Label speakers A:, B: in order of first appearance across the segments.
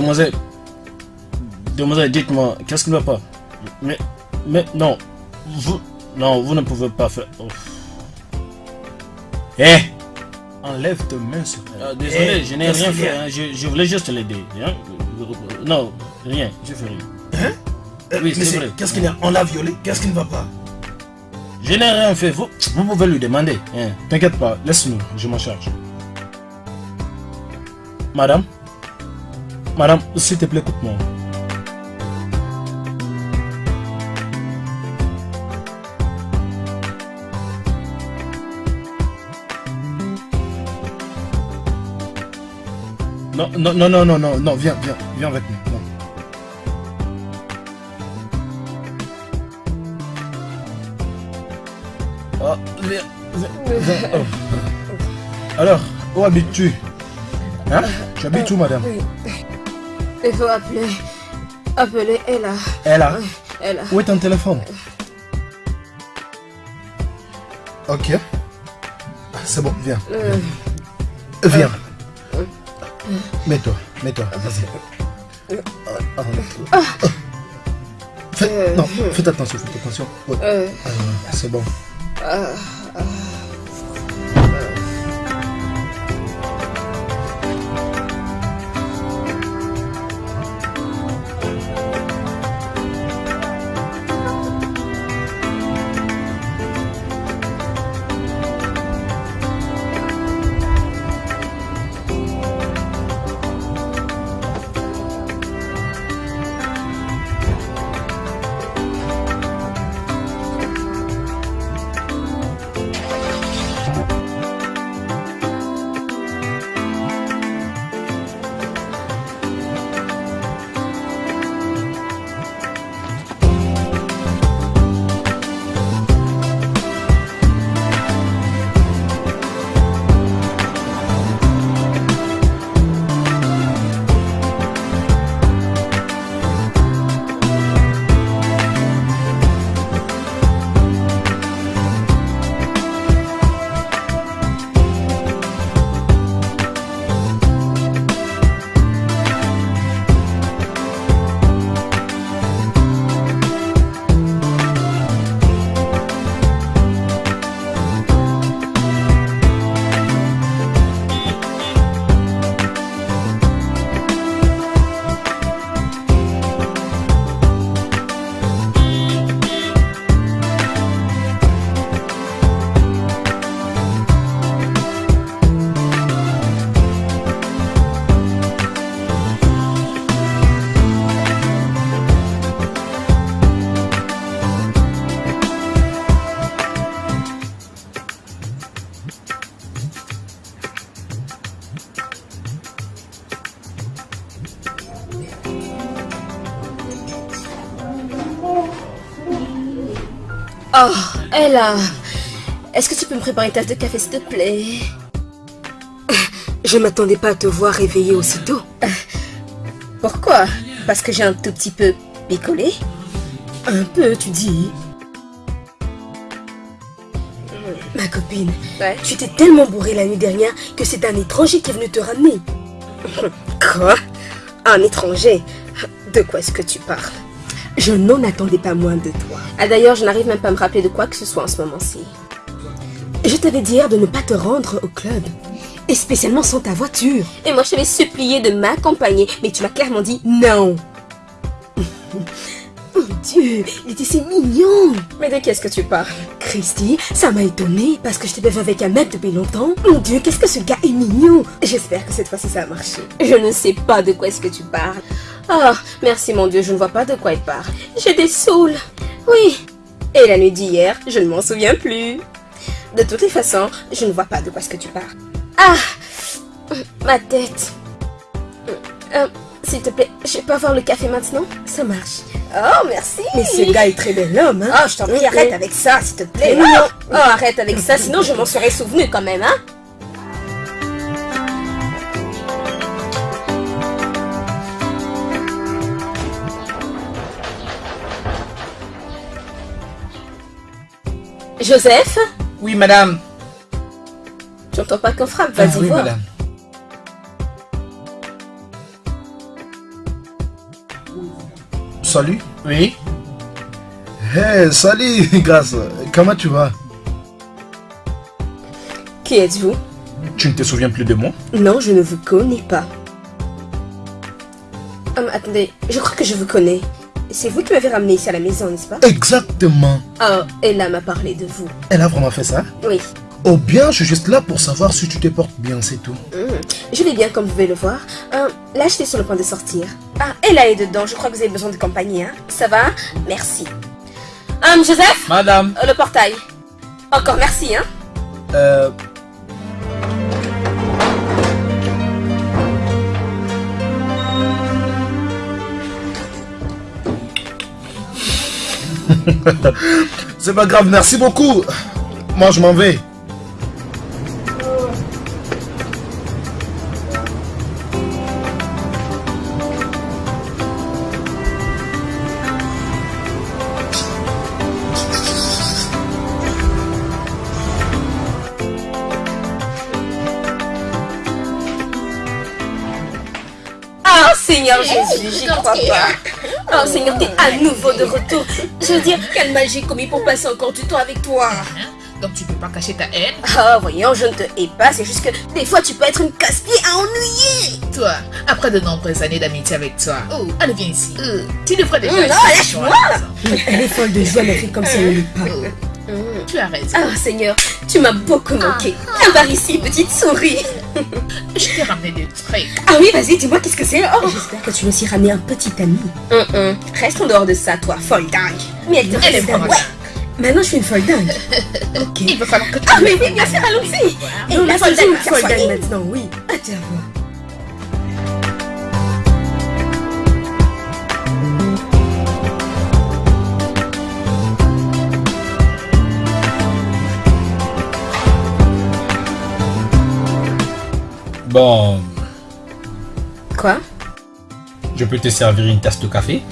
A: demoiselle. Demoiselle, dites-moi, qu'est-ce qui ne va pas? Mais, mais non, vous, non, vous ne pouvez pas faire. Oh. Eh Enlève tes mains sur. Ah, désolé,
B: Eh,
A: je n'ai rien fait. hein, Je, je voulais juste l'aider. hein. Non, rien, je fais rien.
B: Hein? Euh,
A: Oui, c'est vrai.
B: qu'est-ce qu'il y a? On l'a violé, qu'est-ce qui ne va pas?
A: Je n'ai rien fait. Vous, vous pouvez lui demander. hein. T'inquiète pas, laisse-nous, je m'en charge. Madame? Madame, s'il te plaît, écoute-moi. Non, non, non, non, non, non, viens, viens, viens avec nous. Oh, viens, viens, viens, oh. Alors, où habites-tu? Hein? Tu habites où, madame?
C: Il faut appeler. Appeler Ella.
A: Ella
C: Ella.
A: Où est ton téléphone? Ok. C'est bon, viens.
C: Euh,
A: Viens. Mets-toi, mets-toi, vas-y. Ah, ah. Fais, non, faites attention, faites attention. Ouais.
C: euh,
A: Ah, c'est bon.
C: Ella. Est-ce que tu peux me préparer une tasse de café, s'il te plaît?
D: Je m'attendais pas à te voir réveillée aussitôt.
C: Pourquoi? Parce que j'ai un tout petit peu picolé
D: Un peu, tu dis. Ma copine,
C: Ouais.
D: tu t'es tellement bourrée la nuit dernière que c'est un étranger qui est venu te ramener.
C: Quoi? Un étranger? De quoi est-ce que tu parles?
D: Je n'en attendais pas moins de toi.
C: Ah d'ailleurs, je n'arrive même pas à me rappeler de quoi que ce soit en ce moment-ci.
D: Je t'avais dit hier de ne pas te rendre au club. Et spécialement sans ta voiture.
C: Et moi, je t'avais supplié de m'accompagner, mais tu m'as clairement dit
D: Non. Oh Dieu, il était si mignon.
C: Mais de qu'est-ce que tu parles?
D: Christy, ça m'a étonnée parce que je t'avais vu avec un mec depuis longtemps. Mon Dieu, qu'est-ce que ce gars est mignon.
C: J'espère que cette fois-ci ça a marché. Je ne sais pas de quoi est-ce que tu parles. Oh, merci mon Dieu, je ne vois pas de quoi il parle. J'ai des saouls. Oui. Et la nuit d'hier, je ne m'en souviens plus. De toutes les façons, je ne vois pas de quoi est-ce que tu parles. Ah Ma tête. Euh, S'il te plaît, je peux avoir le café maintenant?
D: Ça marche.
C: Oh, merci
D: Mais ce gars est très bel homme, hein.
C: Oh, je t'en prie, arrête avec ça, s'il te plaît.
D: Mignon.
C: Oh, arrête avec ça, sinon je m'en serais souvenu quand même, hein. Joseph,
A: Oui, madame.
C: tu entends pas qu'on frappe,
A: Ah,
C: vas-y
A: oui,
C: voir.
A: madame.
B: Salut.
E: Oui
B: Hey, salut, Grâce. Comment tu vas?
C: Qui êtes-vous?
B: Tu ne te souviens plus de moi?
C: Non, je ne vous connais pas. Hum, attendez, je crois que je vous connais. C'est vous qui m'avez ramené ici à la maison, n'est-ce pas?
B: Exactement.
C: Oh, Ella m'a parlé de vous.
B: Elle a vraiment fait ça?
C: Oui.
B: Oh bien, je suis juste là pour savoir si tu te portes bien, c'est tout.
C: Hum, Je vais bien, comme vous pouvez le voir. Hum, là, j'étais sur le point de sortir. Ah, Ella est dedans. Je crois que vous avez besoin de compagnie, hein Ça va? Merci. Hum, Joseph?
E: Madame
C: Euh, Le portail. Encore merci, hein
B: Euh... C'est pas grave, merci beaucoup. Moi, je m'en vais.
C: J'y crois pas. Oh Seigneur, t'es à nouveau de retour. Je veux dire, quel mal j'ai commis pour passer encore du temps avec toi.
F: Hein? Donc tu peux pas cacher ta haine?
C: Oh, voyons, je ne te hais pas, c'est juste que des fois tu peux être une casse-pied à ennuyer.
F: Toi, après de nombreuses années d'amitié avec toi, oh, allez viens ici.
C: Euh,
F: Tu devrais déjà être
C: non, lâche-moi.
G: Elle est folle de joie, mais fait comme si elle pas.
C: hum.
F: Tu as raison.
C: Oh Seigneur, tu m'as beaucoup manqué. Viens par ici, petite souris.
F: Je t'ai ramené des trucs.
C: Ah oui, vas-y, dis-moi qu'est-ce que c'est. Oh.
G: J'espère que tu me suis ramené un petit ami.
C: Hum, hum. Reste en dehors de ça, toi, folle dingue. Mais elle te
F: Elle
C: reste.
G: Maintenant, je suis une folle dingue. Ok.
F: Il va falloir que tu...
C: Ah mais oui, bien sûr, allons-y. Et la folle dingue
G: folle dingue maintenant, oui. Voir.
E: Bon,
C: Quoi?
E: Je peux te servir une tasse de café?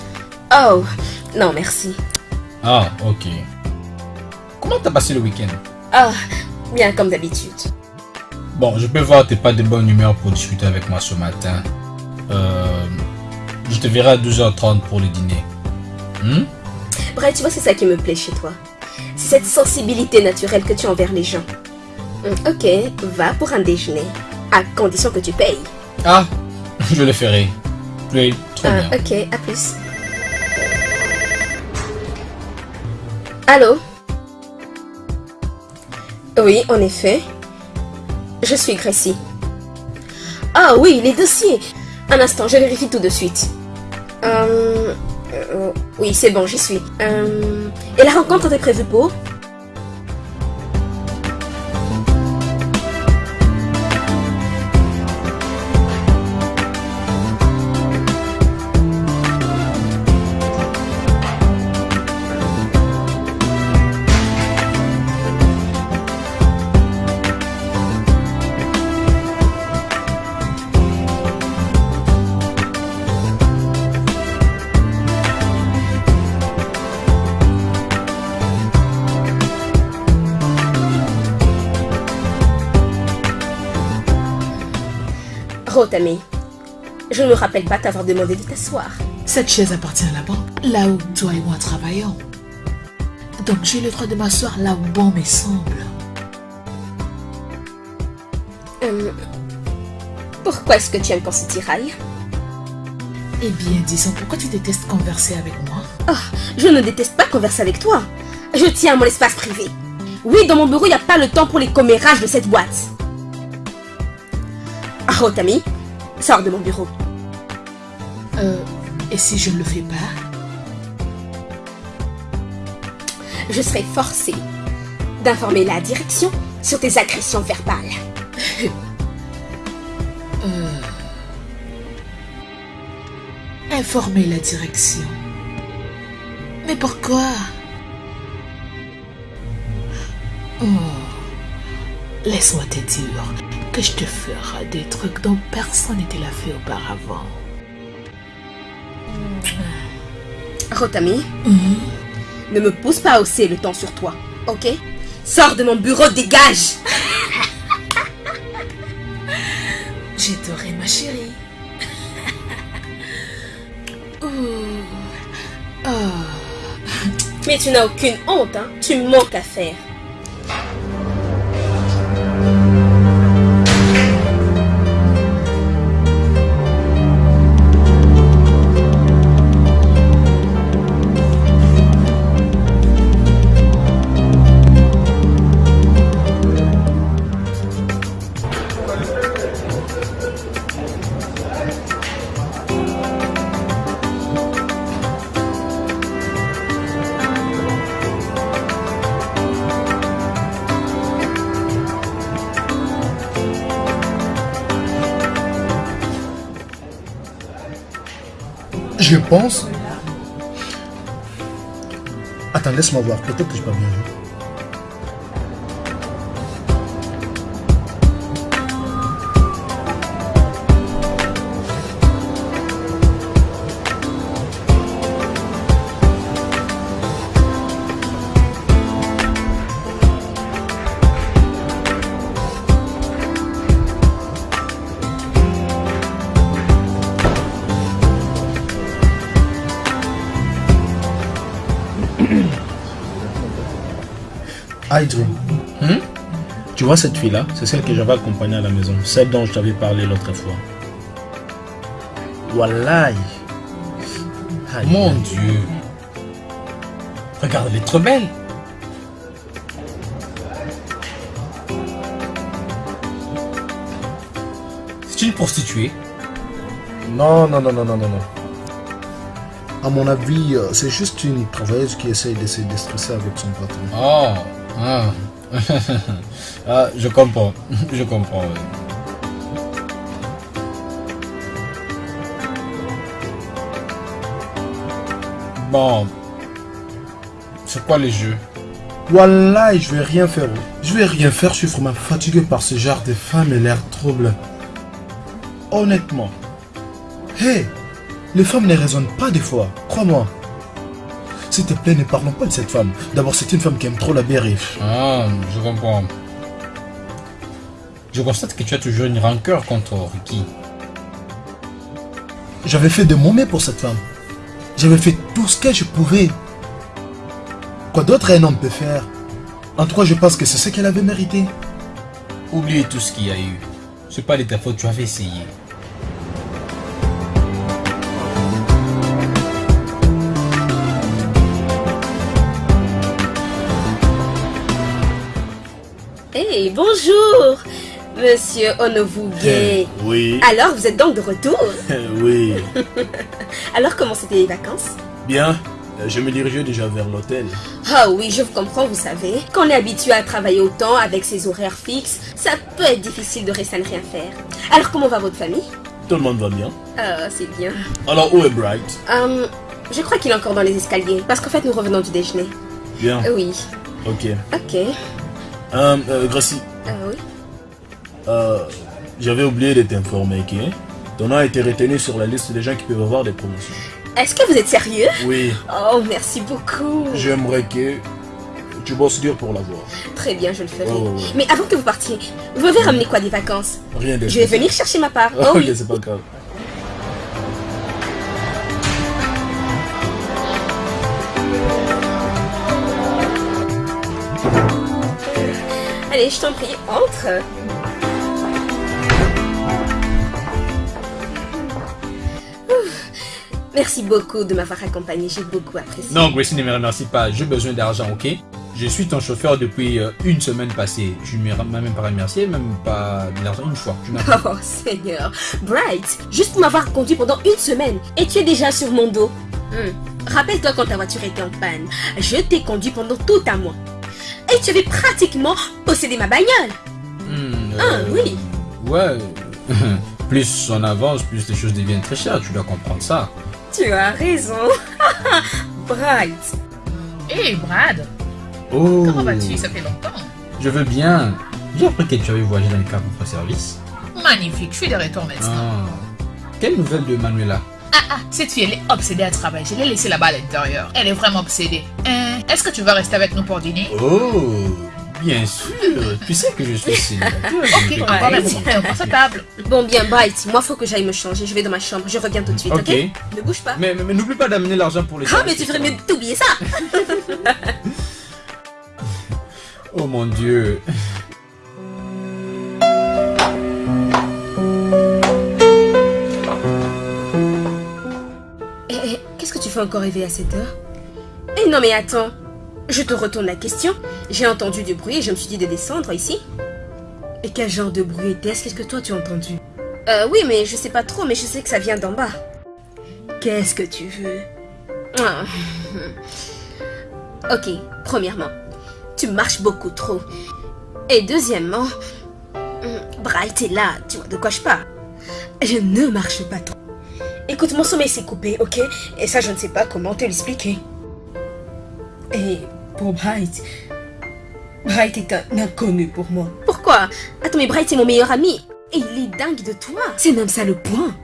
C: Oh, non, merci.
E: Ah, ok. Comment t'as passé le week-end?
C: Ah, bien comme d'habitude.
E: Bon, je peux voir que t'es pas de bonne humeur pour discuter avec moi ce matin. Euh, je te verrai à 12h30 pour le dîner. Hmm?
C: Bref, tu vois, c'est ça qui me plaît chez toi. C'est cette sensibilité naturelle que tu as envers les gens. Hum, Ok, va pour un déjeuner. À condition que tu payes.
E: Ah, je le ferai. Oui, trop
C: Ah,
E: bien.
C: ok, à plus. Allô? Oui, en effet. Je suis Gracie. Ah oui, les dossiers. Un instant, je vérifie tout de suite. Euh, euh, oui, c'est bon, j'y suis. Euh, et la rencontre est prévue pour? Rotami. Je ne me rappelle pas t'avoir demandé de t'asseoir.
F: Cette chaise appartient à la banque, là où toi et moi travaillons. Donc j'ai le droit de m'asseoir là où bon me semble.
C: Euh, pourquoi est-ce que tu aimes qu'on se tiraille?
F: Eh bien, disons, pourquoi tu détestes converser avec moi?
C: Oh, je ne déteste pas converser avec toi. Je tiens à mon espace privé. Oui, dans mon bureau, il n'y a pas le temps pour les commérages de cette boîte. Rotami, sors de mon bureau.
F: Euh, et si je ne le fais pas?
C: Je serai forcée d'informer la direction sur tes agressions verbales.
F: Informer la direction. Mais pourquoi? Oh, Laisse-moi te dire que je te ferai des trucs dont personne ne te l'a fait auparavant.
C: Rotami, ne me pousse pas à hausser le temps sur toi, ok? Sors de mon bureau, dégage
F: Je t'aurai, ma chérie. Ouh,
C: Mais tu n'as aucune honte, hein? Tu manques à faire.
B: Pense... Attends, laisse-moi voir. Peut-être que je pas bien.
E: Hmm?
B: tu vois cette fille-là? C'est celle que j'avais accompagnée à la maison. Celle dont je t'avais parlé l'autre fois. Wallahi. Aïe.
E: Mon Dieu. Regarde, elle est trop belle. C'est une prostituée.
B: Non, non, non, non, non, non, non. À mon avis, euh, c'est juste une travailleuse qui essaye de se déstresser avec son patron.
E: Oh. Ah. ah, je comprends. Je comprends. ouais. Bon. C'est quoi les jeux?
B: Wallahi, je vais rien faire. Je vais rien faire, je suis vraiment fatigué par ce genre de femme et l'air trouble. Honnêtement. Hé, les femmes ne raisonnent pas des fois, crois-moi. S'il te plaît, ne parlons pas de cette femme. D'abord, c'est une femme qui aime trop la bérif.
E: Ah, je comprends. Je constate que tu as toujours une rancœur contre Ricky.
B: J'avais fait de mon mieux pour cette femme. J'avais fait tout ce que je pouvais. Quoi d'autre un homme peut faire? En tout cas, je pense que c'est ce qu'elle avait mérité.
E: Oubliez tout ce qu'il y a eu. C'est pas de ta faute, tu avais essayé.
C: Hey, bonjour Monsieur Onovuge.
B: Oui,
C: Alors, vous êtes donc de retour?
B: Oui.
C: Alors, comment c'était les vacances?
B: Bien. Euh, Je me dirigeais déjà vers l'hôtel.
C: Ah oui, je vous comprends, vous savez. Quand on est habitué à travailler autant avec ses horaires fixes, ça peut être difficile de rester à ne rien faire. Alors, comment va votre famille?
B: Tout le monde va bien.
C: Ah, c'est bien.
B: Alors, où est Bright?
C: Hum, je crois qu'il est encore dans les escaliers, parce qu'en fait, nous revenons du déjeuner.
B: Bien.
C: Oui,
B: Ok.
C: ok.
B: Euh, euh, Gracie,
C: Ah oui
B: euh, j'avais oublié de t'informer que ton nom a été retenu sur la liste des gens qui peuvent avoir des promotions.
C: Est-ce que vous êtes sérieux?
B: Oui,
C: Oh, merci beaucoup.
B: j'aimerais que tu bosses dur pour l'avoir.
C: Très bien, je le ferai.
B: Ouais, ouais.
C: Mais avant que vous partiez, vous avez ramené quoi des vacances?
B: Rien de
C: Je vais venir chercher ma part. Oh
B: ok,
C: oui.
B: c'est pas grave.
C: Allez, je t'en prie, entre. Merci beaucoup de m'avoir accompagné, j'ai beaucoup apprécié.
E: Non, Gracie, ne me remercie pas. J'ai besoin d'argent, ok? Je suis ton chauffeur depuis euh, une semaine passée. Je ne m'ai même pas remercié, même pas de l'argent une fois.
C: Oh Seigneur, Bright, juste pour m'avoir conduit pendant une semaine et tu es déjà sur mon dos. Hmm. Rappelle-toi quand ta voiture était en panne, je t'ai conduit pendant tout un mois. Et tu avais pratiquement possédé ma bagnole.
E: Hmm,
C: Ah
E: euh,
C: oui,
E: Ouais. plus on avance, plus les choses deviennent très chères. Tu dois comprendre ça.
C: tu as raison. Bright,
F: Hé Brad,
E: Oh.
F: comment vas-tu? Ça fait longtemps.
E: Je veux bien. J'ai appris que tu avais voyagé dans le cadre de votre service.
F: Magnifique, je suis de retour maintenant.
E: Ah. Quelle nouvelle de Manuela
F: Ah ah, cette fille elle est obsédée à travailler. Je l'ai laissée là-bas à l'intérieur. Elle est vraiment obsédée. Hein, Est-ce que tu vas rester avec nous pour dîner?
E: Oh Bien sûr, tu sais que je suis célibataire.
F: Ok, on va mettre sur table.
H: Bon, bien, Bright, moi, faut que j'aille me changer. Je vais dans ma chambre. Je reviens tout de suite, ok,
E: Ok?
H: Ne bouge pas.
E: Mais, mais- mais n'oublie pas d'amener l'argent pour les
H: Ah, mais tu ferais mieux d'oublier ça.
E: Oh mon dieu.
H: Encore rêver à cette heure Eh non, mais attends. Je te retourne la question. J'ai entendu du bruit et je me suis dit de descendre ici. Et quel genre de bruit était-ce? Qu'est-ce que toi tu as entendu? Euh, oui, mais je sais pas trop, mais je sais que ça vient d'en bas. Qu'est-ce que tu veux? Ah. Ok, premièrement, tu marches beaucoup trop. Et deuxièmement, Bright est là, tu vois de quoi je parle? Je ne marche pas trop. Écoute, mon sommeil s'est coupé, ok? Et ça, je ne sais pas comment te l'expliquer. Et pour Bright, Bright est un inconnu pour moi. Pourquoi? Attends, mais Bright est mon meilleur ami. Et il est dingue de toi. C'est même ça le point.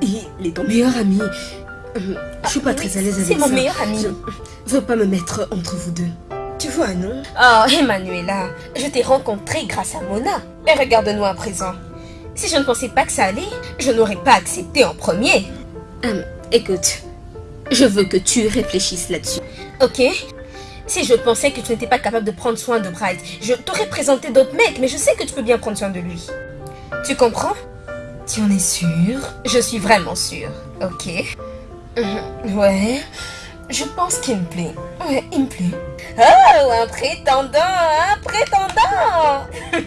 H: Il est ton meilleur ami. Hum, Je suis pas très à l'aise avec ça.
C: c'est mon meilleur ami.
H: Je veux pas me mettre entre vous deux. Tu vois, non?
C: Oh, Emanuela, je t'ai rencontré grâce à Mona. Et regarde-nous à présent. Si je ne pensais pas que ça allait, je n'aurais pas accepté en premier.
H: Hum, Écoute, je veux que tu réfléchisses là-dessus.
C: Ok Si je pensais que tu n'étais pas capable de prendre soin de Bright, je t'aurais présenté d'autres mecs, mais je sais que tu peux bien prendre soin de lui. Tu comprends?
H: Tu en es sûr?
C: Je suis vraiment sûre. Ok Mhm, Ouais. Je pense qu'il me plaît. Ouais, il me plaît. Oh, un prétendant, un prétendant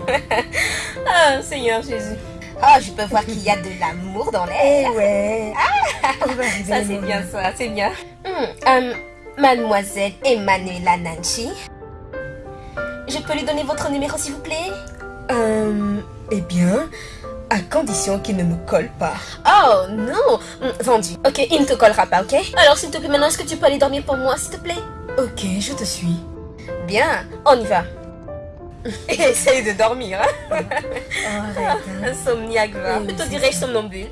C: Ah, Seigneur Jésus. Ah, je peux voir qu'il y a de l'amour dans l'air.
H: Eh ouais.
C: Ça, c'est bien ça, c'est bien. Hmm, euh, Mademoiselle Emanuela Nanchi. Je peux lui donner votre numéro, s'il vous plaît?
H: Euh, eh bien, à condition qu'il ne me colle pas.
C: Oh, non Hmm, Vendu. Ok, il ne te collera pas, ok? Alors, s'il te plaît, maintenant, est-ce que tu peux aller dormir pour moi, s'il te plaît?
H: Ok, je te suis.
C: Bien, on y va. Essaye de dormir, hein
H: Oh.
C: Insomniaque, va. Plutôt dirais-je somnambule.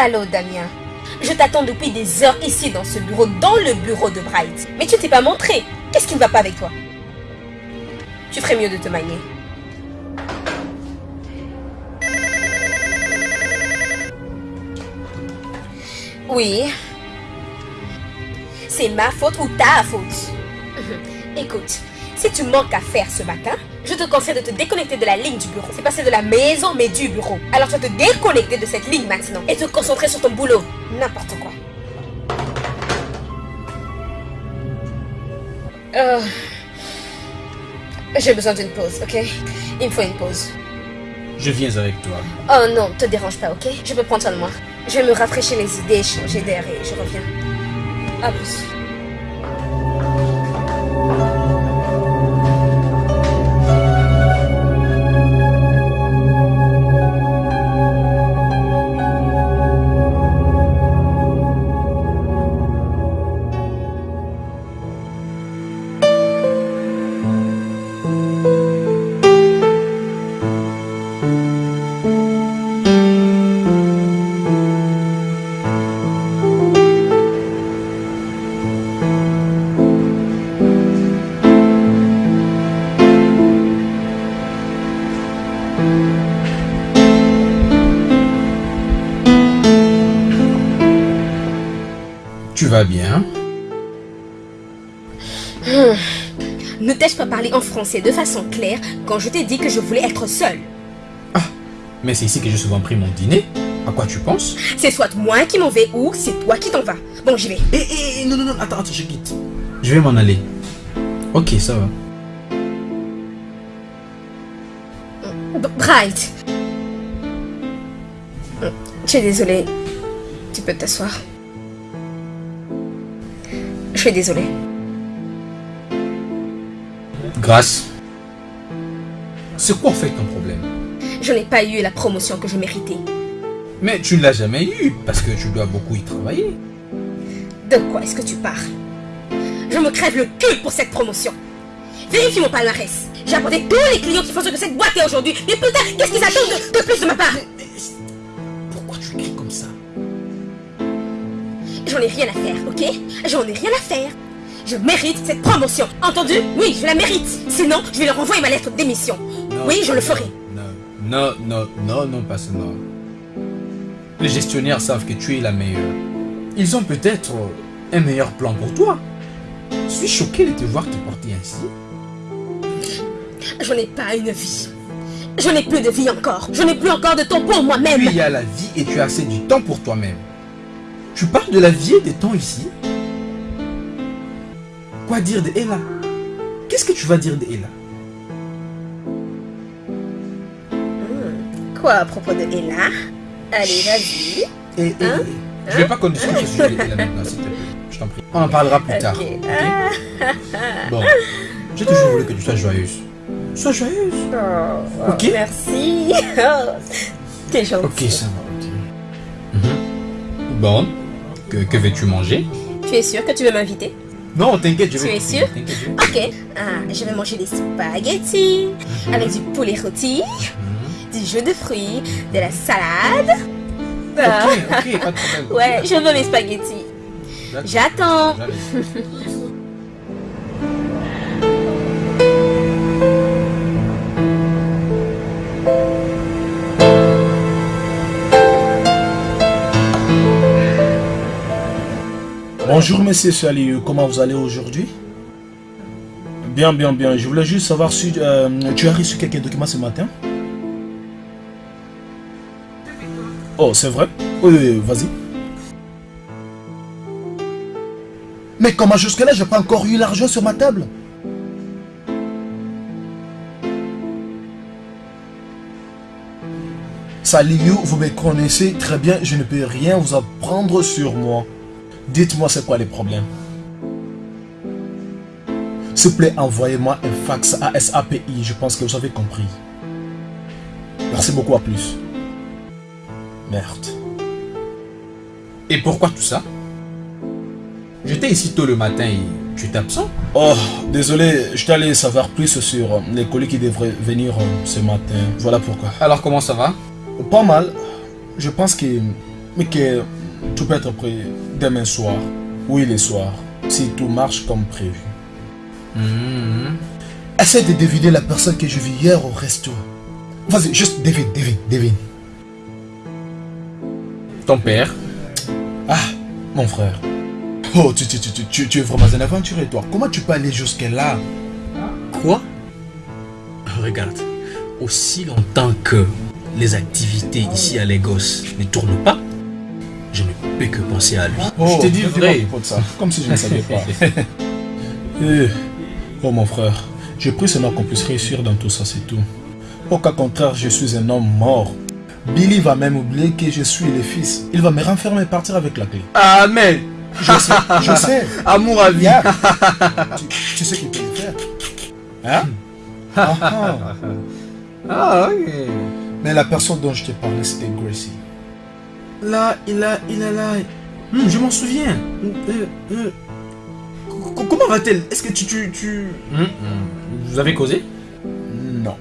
C: Allô, Damien. Je t'attends depuis des heures ici dans ce bureau, dans le bureau de Bright. Mais tu t'es pas montré. Qu'est-ce qui ne va pas avec toi? Tu ferais mieux de te manier. Oui. C'est ma faute ou ta faute? Écoute, si tu manques à faire ce matin, je te conseille de te déconnecter de la ligne du bureau. C'est pas celle de la maison, mais du bureau. Alors tu vas te déconnecter de cette ligne maintenant et te concentrer sur ton boulot. N'importe quoi. Euh, J'ai besoin d'une pause, ok? Il me faut une pause.
E: Je viens avec toi.
C: Oh non, te dérange pas, ok? Je peux prendre soin de moi. Je vais me rafraîchir les idées, changer d'air et je reviens. À plus.
E: Bien
C: Ne t'ai-je pas parlé en français de façon claire quand je t'ai dit que je voulais être seule?
E: Mais c'est ici que j'ai souvent pris mon dîner. À quoi tu penses?
C: C'est soit moi qui m'en vais ou c'est toi qui t'en vas. Bon, j'y vais.
E: Eh, eh, non, non, non, attends, attends, je quitte. Je vais m'en aller. Ok, ça va.
C: B- Bright. Je suis désolée. Tu peux t'asseoir. Je suis désolée.
E: Grâce. C'est quoi en fait ton problème?
C: Je n'ai pas eu la promotion que je méritais.
E: Mais tu ne l'as jamais eu parce que tu dois beaucoup y travailler.
C: De quoi est-ce que tu parles? Je me crève le cul pour cette promotion. Vérifie mon palmarès. J'ai apporté tous les clients qui font ce que cette boîte est aujourd'hui. Mais putain, qu'est-ce qu'ils attendent de, de plus de ma part?
E: Pourquoi tu cries comme ça?
C: J'en ai rien à faire, ok? J'en ai rien à faire. Je mérite cette promotion. Entendu? Oui, je la mérite. Sinon, je vais leur envoyer ma lettre de démission. Oui, je le ferai.
E: Non, non, non, non, non, pas ça, non. Les gestionnaires savent que tu es la meilleure. Ils ont peut-être un meilleur plan pour toi. Je suis choqué de te voir te porter ainsi.
C: Je n'ai pas une vie. Je n'ai plus de vie encore. Je n'ai plus encore de temps pour moi-même.
E: Il y a la vie et tu as assez du temps pour toi-même. Tu parles de la vie et des temps ici Quoi dire de Ella? Qu'est-ce que tu vas dire de Ella?
C: Quoi à propos de Ella? Allez, vas-y.
E: Et, et-
C: Hein?
E: Je vais pas qu'on discute au sujet de Ella maintenant, s'il te plaît. Je t'en prie. On en parlera plus tard.
C: Ok?
E: Bon, j'ai toujours voulu que tu sois joyeuse. Sois joyeuse.
C: Oh,
E: Ok?
C: Merci. Oh, T'es gentil.
E: Ok, ça va. Mhm. Bon, que, que veux-tu manger?
C: Tu es sûr que tu veux m'inviter?
E: Non, t'inquiète, je
C: Tu
E: vais.
C: es sûr? Ok. Ah, je vais manger des spaghettis avec du poulet rôti, du jus de fruits, de la salade.
E: Ok, ok, pas de problème.
C: Ouais, je veux mes spaghettis. J'attends.
B: Bonjour monsieur Saliou, comment vous allez aujourd'hui? Bien, bien, bien. Je voulais juste savoir si euh, tu as reçu quelques documents ce matin? Oh, c'est vrai? Oui, vas-y. Mais comment jusque-là, j'ai pas encore eu l'argent sur ma table? Saliou, vous me connaissez très bien, je ne peux rien vous apprendre sur moi. Dites-moi c'est quoi les problèmes. S'il vous plaît, envoyez-moi un fax à SAPI, je pense que vous avez compris. Merci beaucoup, à plus. Merde.
E: Et pourquoi tout ça? J'étais ici tôt le matin et tu es absent?
B: Oh, désolé, je t'allais savoir plus sur les colis qui devraient venir euh, ce matin. Voilà pourquoi.
E: Alors comment ça va?
B: Pas mal. Je pense que, mais que tout peut être prêt demain soir. Oui, le soir. Si tout marche comme prévu.
E: Mhm.
B: Essaie de deviner la personne que je vis hier au resto. Vas-y, juste devine, devine, devine.
E: Ton père
B: Ah, mon frère. Oh, tu, tu, tu, tu, tu- tu es vraiment un aventurier, toi. Comment tu peux aller jusque-là?
A: Quoi? Regarde, aussi longtemps que les activités ici à Lagos ne tournent pas, je ne peux que penser à lui.
E: Je t'ai dit vrai.
B: ça, comme si je ne savais pas. Eh, oh, mon frère, pris ce nom qu'on puisse réussir dans tout ça, c'est tout. Au cas contraire, je suis un homme mort. Billy va même oublier que je suis le fils. Il va me renfermer et partir avec la clé.
E: Amen
B: Je sais, je sais.
E: Amour à vie
B: Yeah. tu, tu sais qu'il peut le faire. Hein? Ah, ah.
E: Ah ok
B: Mais la personne dont je t'ai parlé, c'était Gracie.
E: Là, il a, il a là... Hmm, je m'en souviens Euh, euh, Comment va-t-elle? Est-ce que tu... tu, tu... Vous avez causé?
B: Non.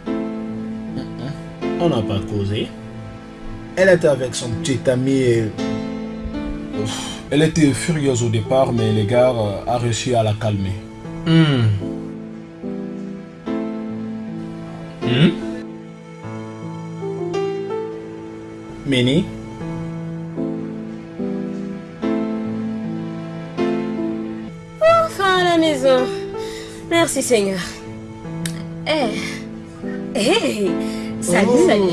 B: On n'a pas causé. Elle était avec son petit ami et... Elle était furieuse au départ, mais les gars euh, a réussi à la calmer.
E: Hmm. Hmm?
B: Mini
C: raison. Merci Seigneur. Eh. Hey. Salut,
E: Oh.
C: salut.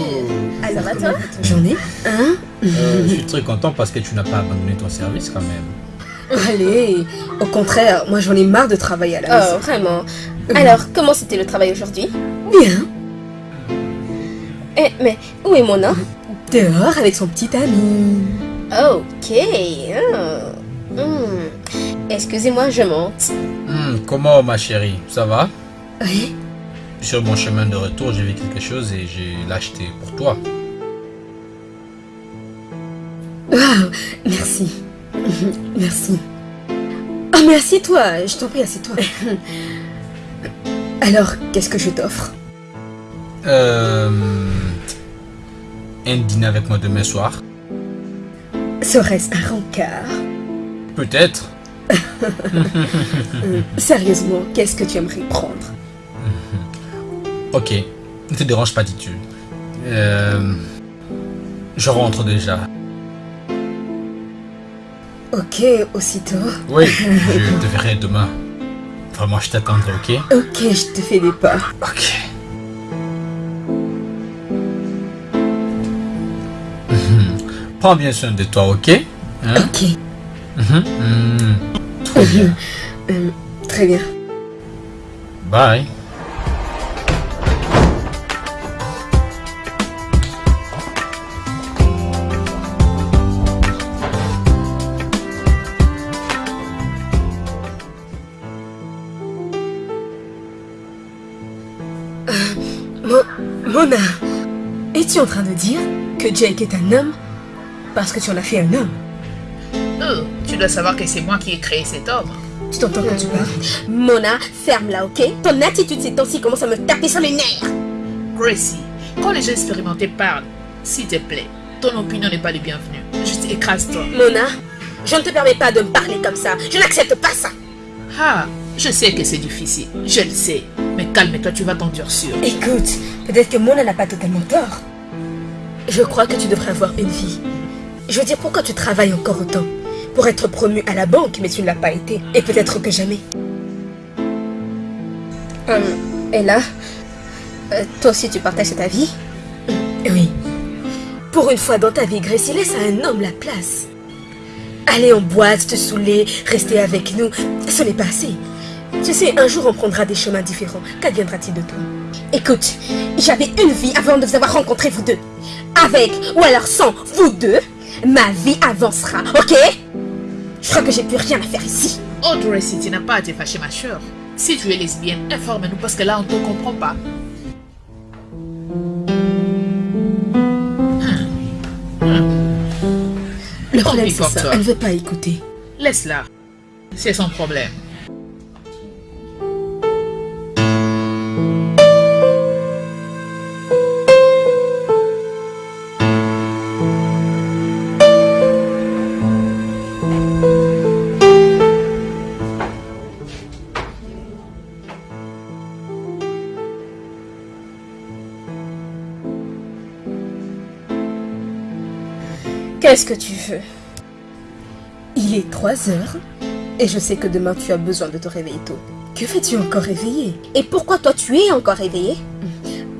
C: Ah, ça va toi?
G: Journée
C: Hein?
E: Euh, je suis très content parce que tu n'as pas abandonné ton service quand même.
G: Allez, au contraire, moi j'en ai marre de travailler à la
C: Oh,
G: maison.
C: vraiment. Alors, comment c'était le travail aujourd'hui?
G: Bien,
C: Eh, mais où est Mona
G: dehors avec son petit ami.
C: Ok. ah. Excusez-moi, je monte.
E: Hmm, comment ma chérie? Ça va?
G: Oui,
E: Sur mon chemin de retour, j'ai vu quelque chose et j'ai l'acheté pour toi.
G: Waouh, merci. Merci. Oh, mais assieds-toi, je t'en prie, assieds-toi. Alors, qu'est-ce que je t'offre?
E: Euh, un dîner avec moi demain soir
G: Serait-ce un rencard?
E: Peut-être.
G: Sérieusement, qu'est-ce que tu aimerais prendre?
E: Ok, ne te dérange pas, dis-tu. Euh, je rentre déjà.
G: Ok, aussitôt.
E: Oui, je te verrai demain. Vraiment, je t'attendrai, ok?
G: Ok, je te fais des pas.
E: Ok. Prends bien soin de toi, ok? Hein?
G: Ok,
E: Mhm. Mhm. Très bien.
G: euh, très bien.
E: Bye.
G: Mo- Mona, es-tu en train de dire que Jake est un homme parce que tu en as fait un homme?
F: Oh, tu dois savoir que c'est moi qui ai créé cet homme.
G: Tu t'entends quand tu parles
C: Mona, ferme-la, ok? Ton attitude ces temps-ci commence à me taper sur les nerfs.
F: Gracie, quand les gens expérimentés parlent, s'il te plaît, ton opinion n'est pas le bienvenu. Juste écrase-toi.
C: Mona, je ne te permets pas de me parler comme ça. Je n'accepte pas ça.
F: Ah, je sais que c'est difficile, je le sais. Mais calme-toi, tu vas t'endurcir.
G: Écoute, peut-être que Mona n'a pas totalement tort. Je crois que tu devrais avoir une vie. Je veux dire, pourquoi tu travailles encore autant? Pour être promu à la banque, mais tu ne l'as pas été. Et peut-être que jamais.
C: Et là, euh, toi aussi tu partages ta vie
G: Oui. Pour une fois dans ta vie, Gracie, laisse à un homme la place. Aller en boîte, te saouler, rester avec nous, ce n'est pas assez. Tu sais, un jour on prendra des chemins différents. Qu'adviendra-t-il de toi?
C: Écoute, j'avais une vie avant de vous avoir rencontré vous deux. Avec ou alors sans vous deux, ma vie avancera, ok? Je crois que j'ai plus rien à faire ici.
F: Oh, Gracie, tu n'as pas à te fâcher, ma chère. Si tu es lesbienne, informe-nous parce que là, on ne te comprend pas.
G: Le
F: Tant
G: problème,
F: pis
G: c'est ça. Elle ne veut pas écouter.
F: Laisse-la. C'est son problème.
C: Qu'est-ce que tu veux?
G: Il est 3 heures et je sais que demain tu as besoin de te réveiller tôt. Que fais-tu encore réveillé
C: Et pourquoi toi tu es encore réveillé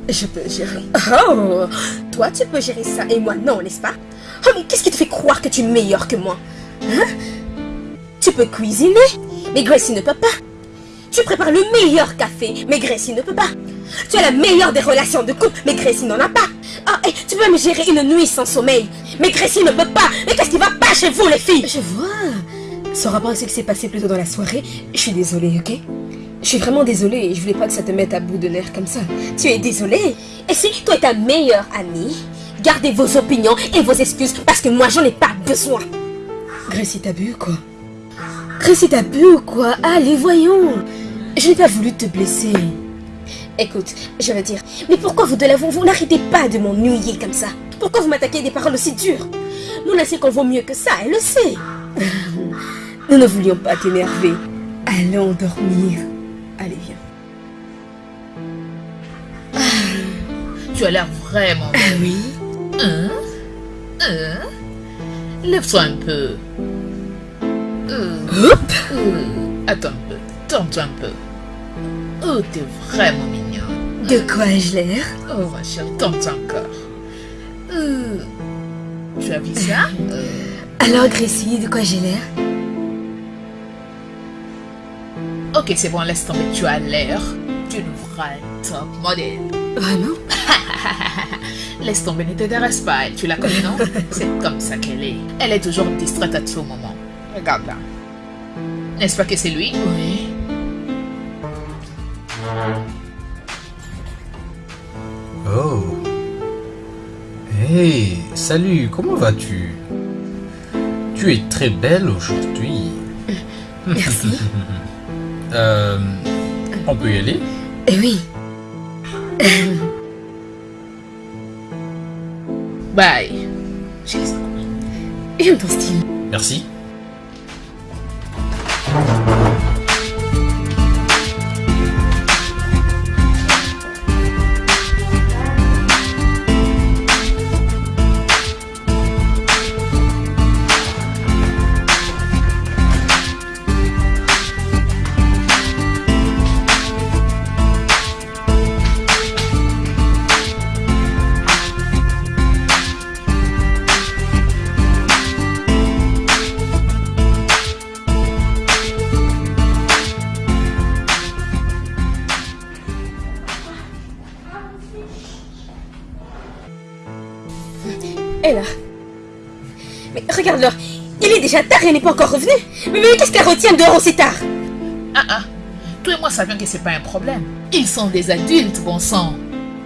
G: Je peux gérer.
C: Oh Toi tu peux gérer ça et moi non, n'est-ce pas? Oh mais qu'est-ce qui te fait croire que tu es meilleur que moi? Hein? Tu peux cuisiner, mais Gracie ne peut pas. Tu prépares le meilleur café, mais Gracie ne peut pas. Tu as la meilleure des relations de couple, mais Gracie n'en a pas. Ah, et tu peux me gérer une nuit sans sommeil, mais Gracie ne peut pas. Mais qu'est-ce qui va pas chez vous les filles?
G: Je vois. Sans rapport à ce qui s'est passé plus tôt dans la soirée, je suis désolée, ok? Je suis vraiment désolée je voulais pas que ça te mette à bout de nerfs comme ça.
C: Tu es désolée Et si toi et ta meilleure amie, gardez vos opinions et vos excuses parce que moi j'en ai pas besoin.
G: Gracie, t'as bu ou quoi? Gracie, t'as bu ou quoi? Allez, voyons. Je n'ai pas voulu te blesser.
C: Écoute, je veux dire, mais pourquoi vous deux là, vous, vous n'arrêtez pas de m'ennuyer comme ça? Pourquoi vous m'attaquez des paroles aussi dures? Mona sait qu'on vaut mieux que ça, elle le sait.
G: Nous ne voulions pas t'énerver. Allons dormir. Allez, viens.
F: Tu as l'air vraiment
G: Ah oui
F: Hein? Hein? Lève-toi un peu. Euh, euh, attends un peu. tente un peu. Oh, t'es vraiment.
C: De quoi ai-je l'air?
F: Oh, ma chérie, tente encore. Euh, tu as vu ça? Euh,
C: Alors, Gracie, de quoi j'ai l'air?
F: Ok, c'est bon, laisse tomber. Tu as l'air d'une vraie top modèle.
C: Vraiment
F: Laisse tomber, ne t'intéresse pas. Tu la connais, non? C'est comme ça qu'elle est. Elle est toujours distraite à tout moment. Regarde là. N'est-ce pas que c'est lui?
C: Oui.
E: Oh. Hey, salut, comment vas-tu? Tu es très belle aujourd'hui.
C: Merci.
E: Euh, on peut y aller?
C: Eh oui.
F: Bye.
C: J'aime ton style.
E: Merci.
C: Déjà tard et elle n'est pas encore revenue. Mais, mais qu'est-ce qu'elle retient dehors aussi tard?
F: Ah ah. Toi et moi savions que c'est pas un problème. Ils sont des adultes, bon sang.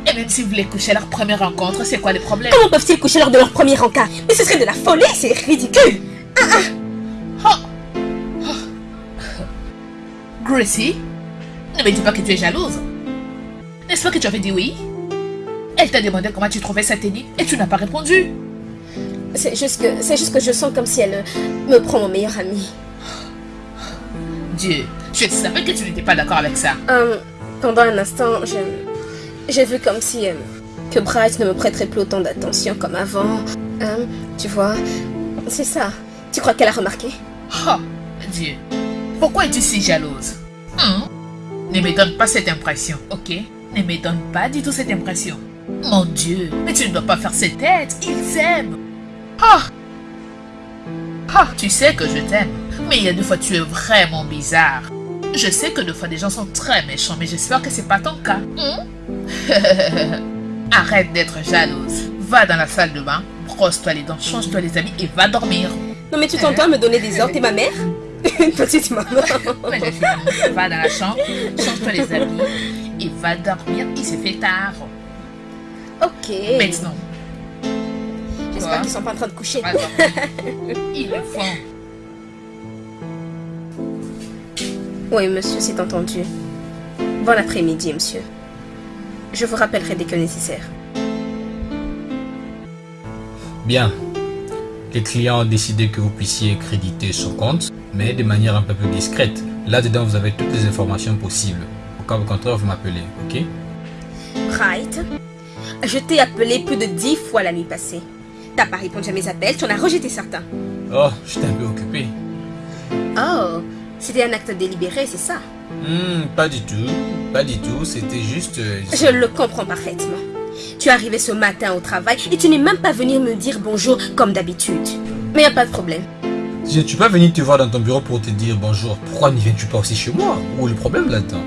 F: Et même s'ils voulaient coucher à leur première rencontre, c'est quoi le problème?
C: Comment peuvent-ils coucher lors de leur premier encart Mais ce serait de la folie, c'est ridicule.
F: Gracie, ne me dis pas que tu es jalouse. N'est-ce pas que tu avais dit oui? Elle t'a demandé comment tu trouvais sa tenue et tu n'as pas répondu.
C: C'est juste que juste que je sens comme si elle me prend mon meilleur ami.
F: Dieu, je savais que tu n'étais pas d'accord avec ça.
C: Euh, pendant un instant, j'ai vu comme si euh, que Bryce ne me prêterait plus autant d'attention comme avant. Euh, tu vois, c'est ça. Tu crois qu'elle a remarqué?
F: Oh, Dieu. Pourquoi es-tu si jalouse? Hein Ne me donne pas cette impression, ok? Ne me donne pas du tout cette impression. Mon Dieu, mais tu ne dois pas faire cette tête. Ils s'aiment. Ah Ah, tu sais que je t'aime. Mais il y a deux fois tu es vraiment bizarre. Je sais que deux fois des gens sont très méchants, mais j'espère que c'est pas ton cas. Hein? Arrête d'être jalouse. Va dans la salle de bain, brosse-toi les dents, change-toi les habits et va dormir.
C: Non mais tu t'entends à me donner des ordres, t'es ma mère? Une petite maman.
F: Va dans la chambre, change-toi les habits et va dormir. Il s'est fait tard.
C: Ok.
F: Maintenant,
C: J'espère qu'ils sont pas en train de coucher?
F: Ils le font.
C: Oui, monsieur, c'est entendu. Bon après-midi, monsieur. Je vous rappellerai dès que nécessaire.
E: Bien. Les clients ont décidé que vous puissiez créditer son compte, mais de manière un peu plus discrète. Là-dedans, vous avez toutes les informations possibles. Au cas contraire, vous m'appelez, ok?
C: Right. Je t'ai appelé plus de dix fois la nuit passée. T'as pas répondu à mes appels, tu en as rejeté certains.
E: Oh, j'étais un peu occupé.
C: Oh, c'était un acte délibéré, c'est ça?
E: Hmm, pas du tout. Pas du tout. C'était juste... euh,
C: Je le comprends parfaitement. Tu es arrivé ce matin au travail et tu n'es même pas venu me dire bonjour comme d'habitude. Mais y a pas de problème.
E: Je ne suis pas venu te voir dans ton bureau pour te dire bonjour. Pourquoi n'y viens-tu pas aussi chez moi? Où est le problème là-dedans?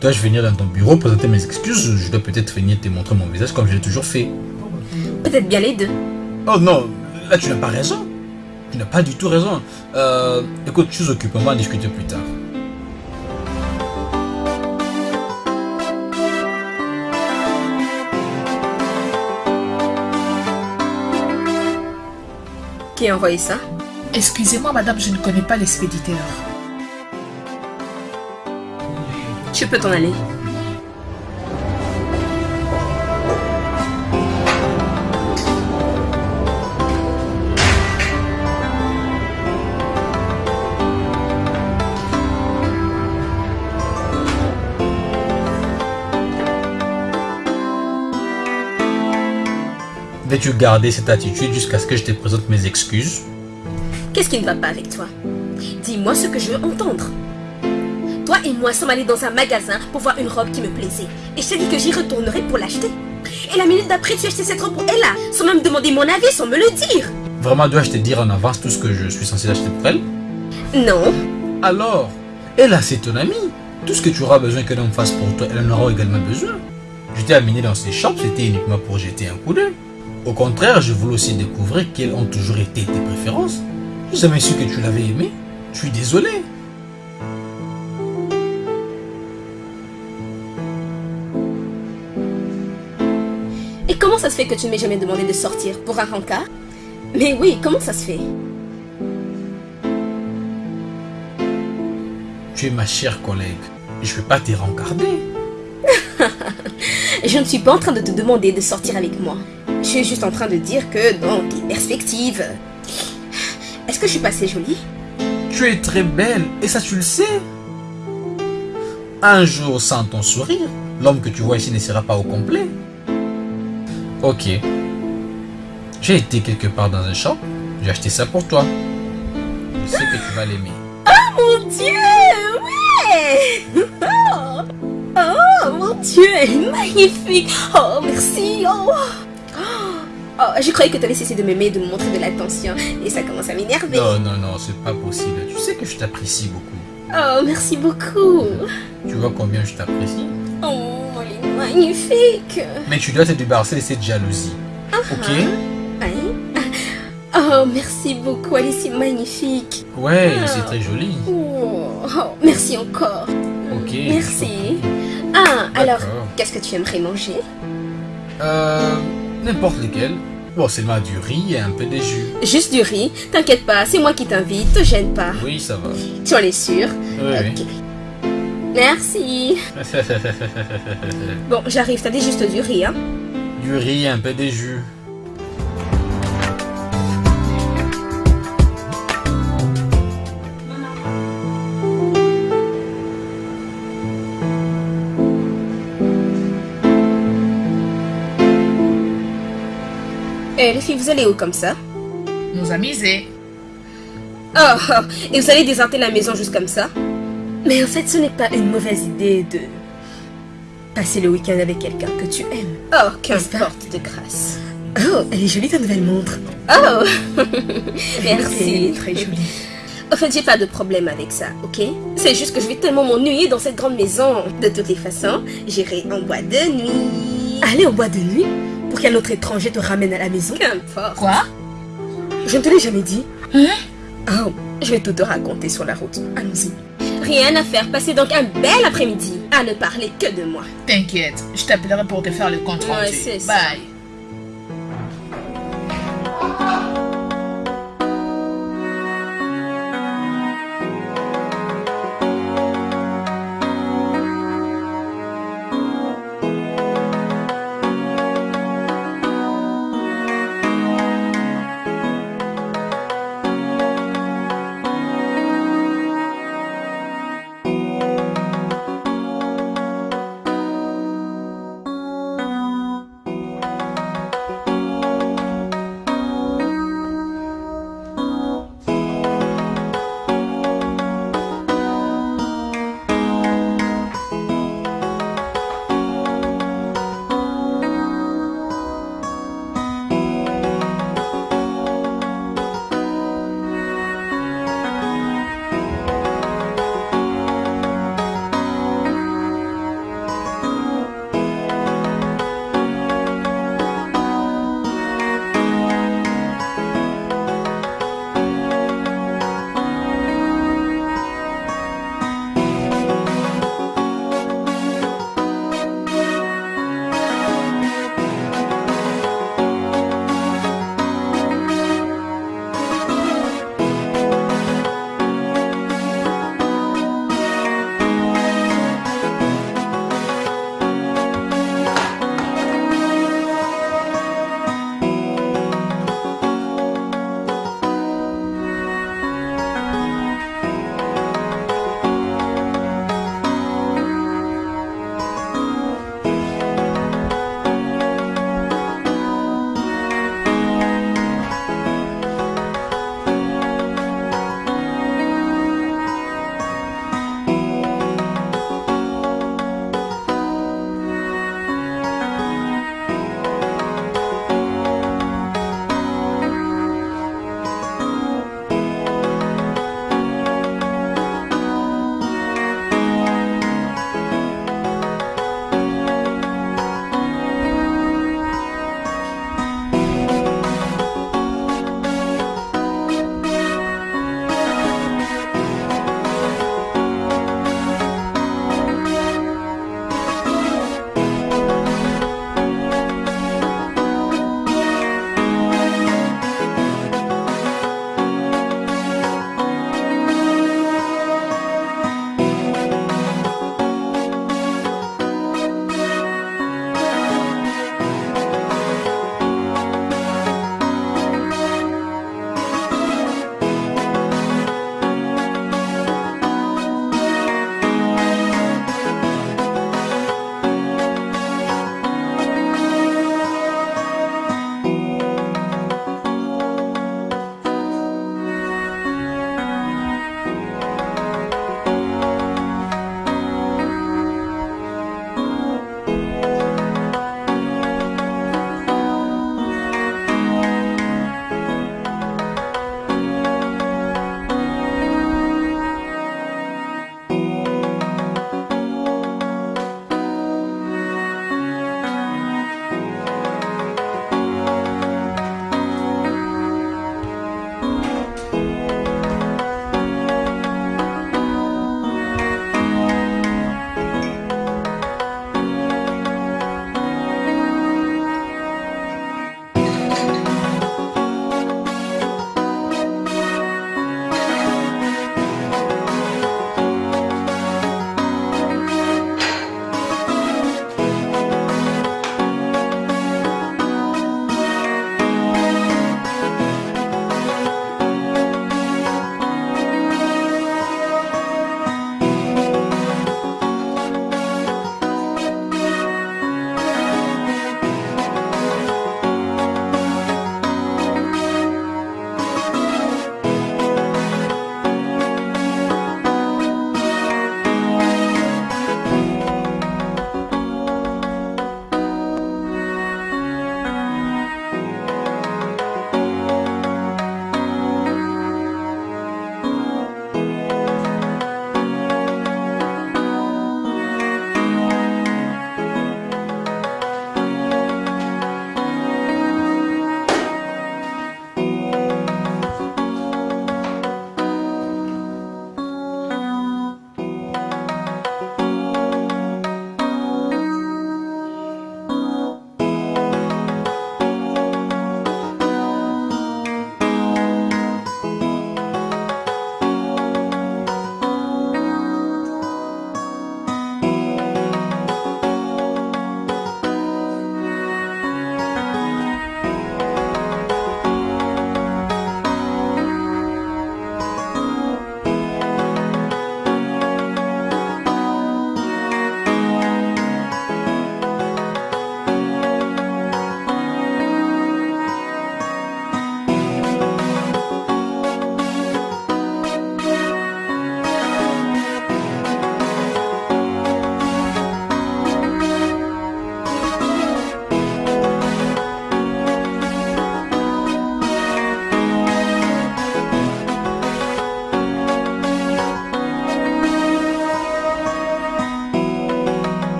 E: Dois-je venir dans ton bureau présenter mes excuses Je dois peut-être venir te montrer mon visage comme je l'ai toujours fait?
C: Peut-être bien les deux.
E: Oh non, là tu n'as pas raison. Tu n'as pas du tout raison. Euh, écoute, je suis occupé, on va en discuter plus tard.
C: Qui a envoyé ça?
F: Excusez-moi, madame, je ne connais pas l'expéditeur.
C: Tu peux t'en aller.
E: Vais-tu garder cette attitude jusqu'à ce que je te présente mes excuses?
C: Qu'est-ce qui ne va pas avec toi? Dis-moi ce que je veux entendre. Toi et moi sommes allés dans un magasin pour voir une robe qui me plaisait. Et je t'ai dit que j'y retournerai pour l'acheter. Et la minute d'après, tu as acheté cette robe pour Ella, sans même demander mon avis, sans me le dire.
E: Vraiment, dois-je te dire en avance tout ce que je suis censé acheter pour elle?
C: Non.
E: Alors, Ella, c'est ton amie. Tout ce que tu auras besoin qu'elle en fasse pour toi, elle en aura également besoin. Je t'ai amené dans ces shops, c'était uniquement pour jeter un coup d'œil. Au contraire, je voulais aussi découvrir quelles ont toujours été tes préférences. Je jamais su que tu l'avais aimé. Je suis désolé.
C: Et comment ça se fait que tu ne m'aies jamais demandé de sortir pour un rencard? Mais oui, comment ça se fait?
E: Tu es ma chère collègue. Je ne vais pas te rencarder.
C: Je ne suis pas en train de te demander de sortir avec moi. Je suis juste en train de dire que dans tes perspectives... Est-ce que je suis pas assez jolie?
E: Tu es très belle et ça tu le sais. Un jour sans ton sourire, l'homme que tu vois ici ne sera pas au complet. Ok. J'ai été quelque part dans un shop, j'ai acheté ça pour toi. Je sais que tu vas l'aimer.
C: Mon Dieu Ouais Oh, Oh, mon Dieu, elle est magnifique Oh, merci Oh, Oh, je croyais que tu avais cessé de m'aimer, de me montrer de l'attention, et ça commence à m'énerver.
E: Non, non, non, c'est pas possible. Tu sais que je t'apprécie beaucoup.
C: Oh, merci beaucoup
E: Tu vois combien je t'apprécie.
C: Oh, elle est magnifique
E: Mais tu dois te débarrasser de cette jalousie. Ok
C: Hein Oh, merci beaucoup, elle est si magnifique
E: Ouais,
C: Ah.
E: c'est très joli.
C: Oh, oh, merci encore
E: Ok.
C: Merci Ah, alors, qu'est-ce que tu aimerais manger?
E: Euh, n'importe lequel. Bon, seulement du riz et un peu de jus.
C: Juste du riz, t'inquiète pas, c'est moi qui t'invite, te gêne pas.
E: Oui, ça va.
C: Tu en es sûr
E: Oui.
C: Merci. Bon, j'arrive, t'as dit juste du riz, hein
E: du riz et un peu de jus.
C: Eh, les filles, vous allez où comme ça?
F: Nous amuser.
C: oh, oh, et vous allez déserter la maison juste comme ça? Mais en fait, ce n'est pas une mauvaise idée de passer le week-end avec quelqu'un que tu aimes. Oh, qu'importe de grâce. Oh, elle est jolie ta nouvelle montre. Oh, merci.
F: très jolie.
C: En fait, j'ai pas de problème avec ça, ok? C'est juste que je vais tellement m'ennuyer dans cette grande maison. De toutes les façons, j'irai en boîte de nuit. Aller en boîte de nuit? Pour qu'un autre étranger te ramène à la maison Qu'importe.
F: Quoi?
C: Je ne te l'ai jamais dit.
F: Hein?
C: Oh, je vais tout te raconter sur la route. Allons-y. Rien à faire, passez donc un bel après-midi à ne parler que de moi.
F: T'inquiète, je t'appellerai pour te faire le compte
C: Ouais,
F: rendu.
C: c'est ça.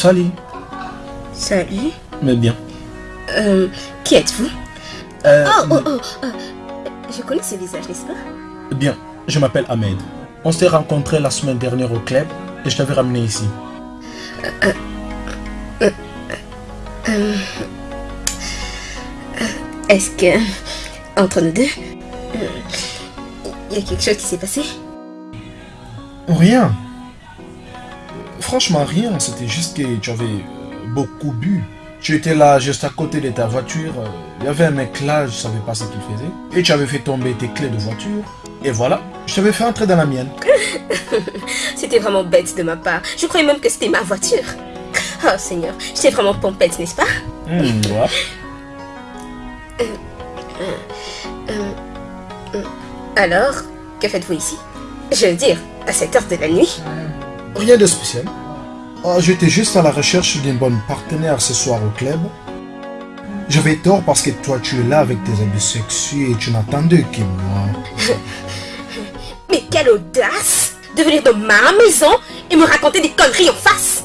B: Salut.
C: Salut.
B: Mais bien.
C: Euh, qui êtes-vous?
B: Euh,
C: Oh, oh, oh. euh, je connais ce visage, n'est-ce pas?
B: Bien, je m'appelle Ahmed. On s'est rencontrés la semaine dernière au club et je t'avais ramené ici.
C: Est-ce que, entre nous deux, il y a quelque chose qui s'est passé?
B: Rien. Franchement, rien. C'était juste que tu avais euh, beaucoup bu. Tu étais là juste à côté de ta voiture. euh, Il y avait un mec là, je savais pas ce qu'il faisait. Et tu avais fait tomber tes clés de voiture. Et voilà, je t'avais fait entrer dans la mienne.
C: C'était vraiment bête de ma part. Je croyais même que c'était ma voiture. Oh Seigneur, j'étais vraiment pompette, n'est-ce pas?
B: Hmm, ouais.
C: Alors, que faites-vous ici? Je veux dire, à cette heure de la nuit?
B: Rien de spécial. Ah, J'étais juste à la recherche d'une bonne partenaire ce soir au club. J'avais tort parce que toi tu es là avec tes habits sexy et tu n'attendais que moi.
C: Mais quelle audace de venir dans ma maison et me raconter des conneries en face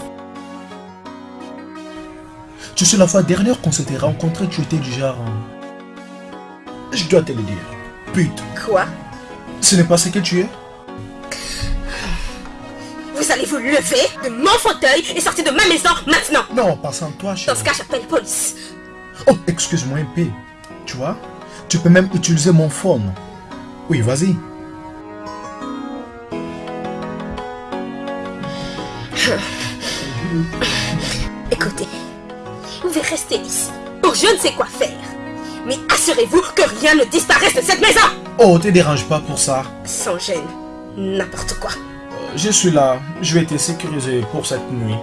B: Tu sais, la fois dernière qu'on s'était rencontrés, tu étais du genre... hein. Je dois te le dire. Pute,
C: Quoi?
B: Ce n'est pas ce que tu es?
C: Vous allez vous lever de mon fauteuil et sortir de ma maison maintenant
B: Non, pas sans toi,
C: Dans ce cas, j'appelle police.
B: Oh, excuse-moi un peu. Tu vois Tu peux même utiliser mon phone. Oui, vas-y.
C: Écoutez, vous devez rester ici pour je ne sais quoi faire. Mais assurez-vous que rien ne disparaisse de cette maison
B: Oh, te dérange pas pour ça.
C: Sans gêne, n'importe quoi.
B: Je suis là. Je vais te sécuriser pour cette nuit.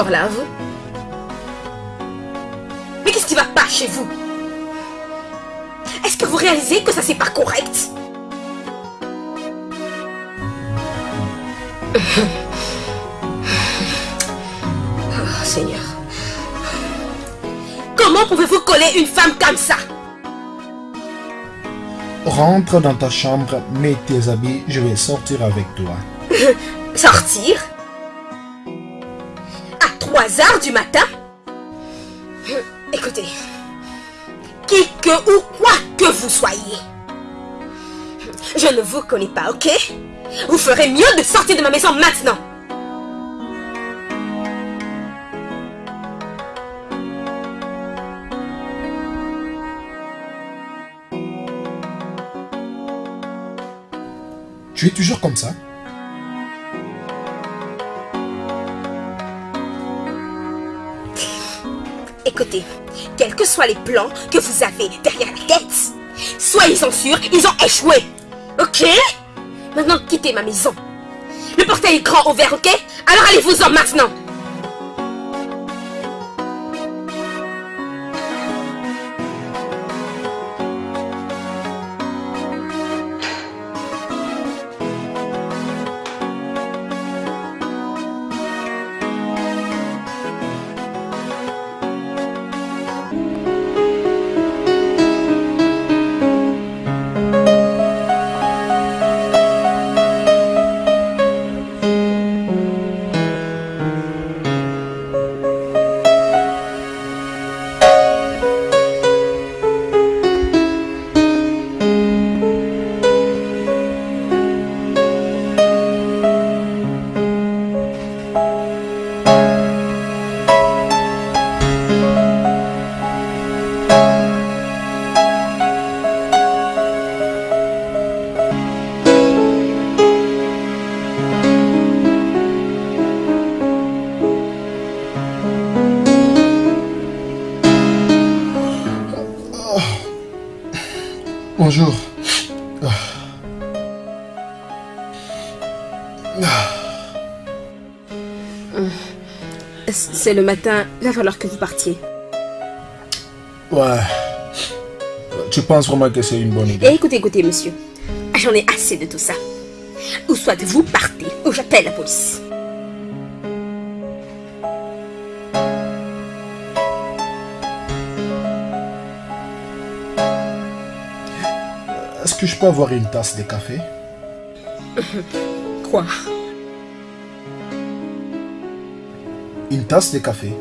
C: Encore là, vous? Mais qu'est-ce qui va pas chez vous? Est-ce que vous réalisez que ça c'est pas correct? Oh Seigneur. Comment pouvez-vous coller une femme comme ça?
B: Rentre dans ta chambre, mets tes habits, je vais sortir avec toi.
C: Sortir? À 3 heures du matin. Écoutez, qui que ou quoi que vous soyez, je ne vous connais pas, ok? Vous ferez mieux de sortir de ma maison maintenant.
B: Tu es toujours comme ça?
C: Écoutez, quels que soient les plans que vous avez derrière la tête, soyez-en sûrs, ils ont échoué. Ok? Maintenant, quittez ma maison. Le portail est grand ouvert, ok? Alors allez-vous-en maintenant. Le matin, il va falloir que vous partiez.
B: Ouais. Tu penses vraiment que c'est une bonne
C: Et
B: idée
C: écoutez, écoutez, monsieur. J'en ai assez de tout ça. Ou soit vous partez, ou j'appelle la police.
B: Est-ce que je peux avoir une tasse de café?
C: Quoi?
B: Une tasse de café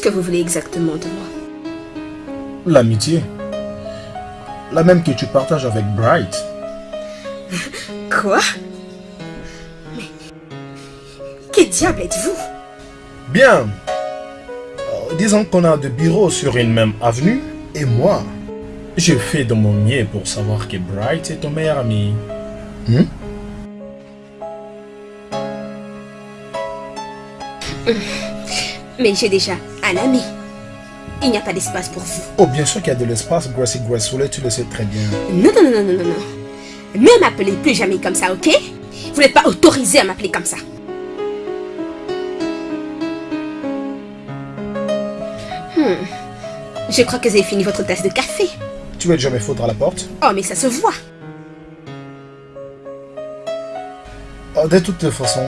C: Qu'est-ce que vous voulez exactement de moi
B: L'amitié. La même que tu partages avec Bright.
C: Quoi? Mais... Qui diable êtes-vous?
B: Bien. Euh, disons qu'on a deux bureaux sur une même avenue. Et moi, je fais de mon mieux pour savoir que Bright est ton meilleur ami. Hmm?
C: Mais j'ai déjà un ami. Il n'y a pas d'espace pour vous.
B: Oh, bien sûr qu'il y a de l'espace, Gracie Graceful, tu le sais très bien.
C: Non, non, non, non, non, non, non. Ne m'appelez plus jamais comme ça, ok? Vous n'êtes pas autorisé à m'appeler comme ça. Hmm. Je crois que vous avez fini votre tasse de café.
B: Tu vas jamais foutre à la porte?
C: Oh, mais ça se voit.
B: Oh, De toutes les façons,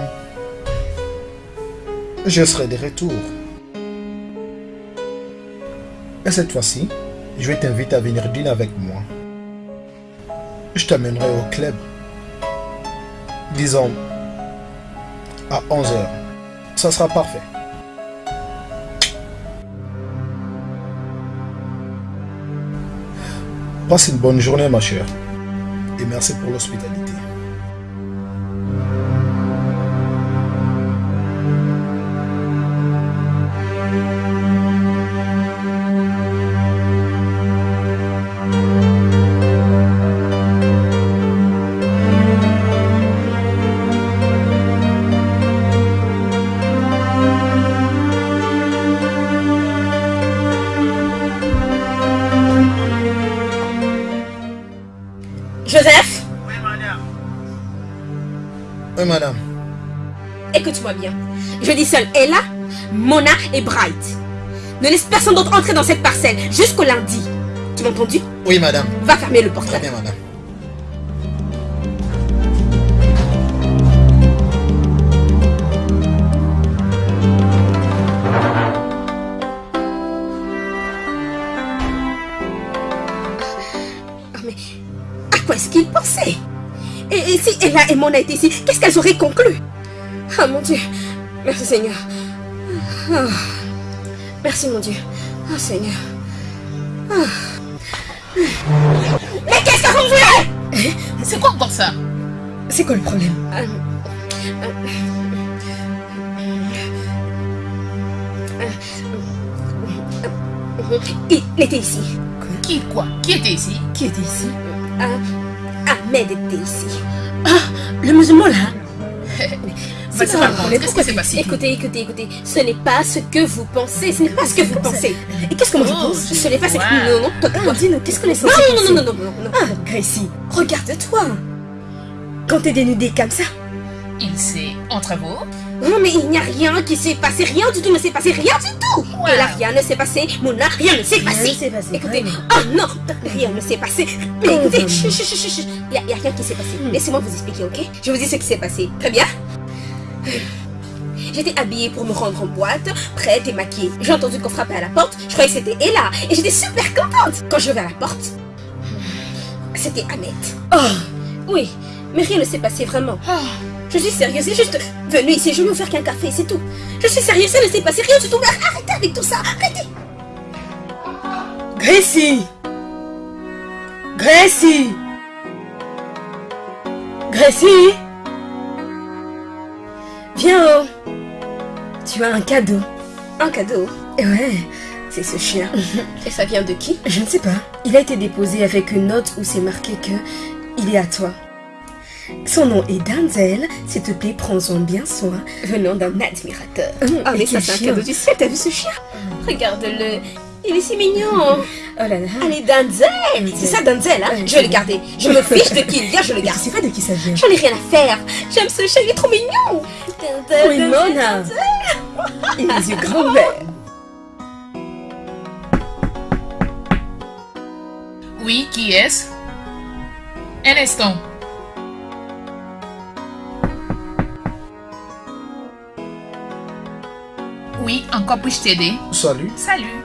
B: je serai de retour. Et cette fois-ci, je vais t'inviter à venir dîner avec moi. Je t'amènerai au club. Disons, à 11h. Ça sera parfait. Passe une bonne journée, ma chère. Et merci pour l'hospitalité.
C: Je dis seul Ella, Mona et Bright. Ne laisse personne d'autre entrer dans cette parcelle jusqu'au lundi. Tu m'as entendu?
B: Oui, madame.
C: Va fermer le
B: Très
C: portail.
B: bien, madame.
C: Mais à quoi est-ce qu'il pensait? Et, et si Ella et Mona étaient ici, qu'est-ce qu'elles auraient conclu? Oh mon Dieu. Merci Seigneur. Ah. Merci mon Dieu. Oh Seigneur. Ah. Mais qu'est-ce que vous voulez?
F: C'est quoi encore ça?
C: C'est quoi le problème? Il était ici.
F: Qui quoi? Qui était ici?
C: Qui était ici? Ahmed était ici. Ah, le musulman là?
F: Ça
C: quoi
F: raconte,
C: Mais
F: qu'est-ce
C: pourquoi
F: qui s'est passé
C: Écoutez, écoutez, écoutez. Ce n'est pas ce que vous pensez. Ce n'est pas ce que vous pensez. Et qu'est-ce que moi je
F: Oh,
C: pense? Ce n'est pas ce que... Non, non, toi. Dis-nous, qu'est-ce qu'on est censé non, non, non, non, non, non, non. Ah, Gracie, regarde-toi. Quand t'es dénudée comme ça.
F: Il s'est entre vous
C: Non, mais il n'y a rien qui s'est passé. Rien du tout ne s'est passé. Rien du tout. Là, rien ne s'est passé. Mona, rien ne s'est passé. Écoutez, oh non, rien ne s'est passé. Mais écoutez, chut, chut, chut, chut. Il n'y a, rien qui s'est passé. Laissez-moi vous expliquer, ok? Je vous dis ce qui s'est passé. Très bien J'étais habillée pour me rendre en boîte, prête et maquillée. J'ai entendu qu'on frappait à la porte, je croyais que c'était Ella, et j'étais super contente. Quand je vais à la porte, c'était Annette. Oh, oui, mais rien ne s'est passé vraiment. Je suis sérieuse, c'est juste venu ici, je vais vous faire qu'un café, c'est tout. Je suis sérieuse, ça ne s'est passé rien du tout. Arrêtez avec tout ça, arrêtez.
I: Gracie Gracie
G: Gracie Viens oh. Tu as un cadeau.
C: Un cadeau
G: Ouais, c'est ce chien.
C: Et ça vient de qui
G: Je ne sais pas. Il a été déposé avec une note où c'est marqué que il est à toi. Son nom est Denzel. S'il te plaît, prends-en bien soin.
C: Venant d'un admirateur.
G: Ah,
C: Oh, mais ça, c'est un cadeau du ciel. T'as vu ce chien? Regarde-le. Il est si mignon.
G: Oh là là.
C: Allez, Denzel C'est ça, Denzel, hein Je vais le garder. Je me fiche de qui il vient, je le
G: Je
C: garde.
G: sais pas de qui ça vient.
C: J'en ai rien à faire. J'aime ce chien, il est trop mignon. Denzel,
G: Oui. Mona. Il a les yeux grands ouverts.
F: Oui, qui est-ce? Un instant. Oui, encore puis-je t'aider?
B: Salut,
F: Salut.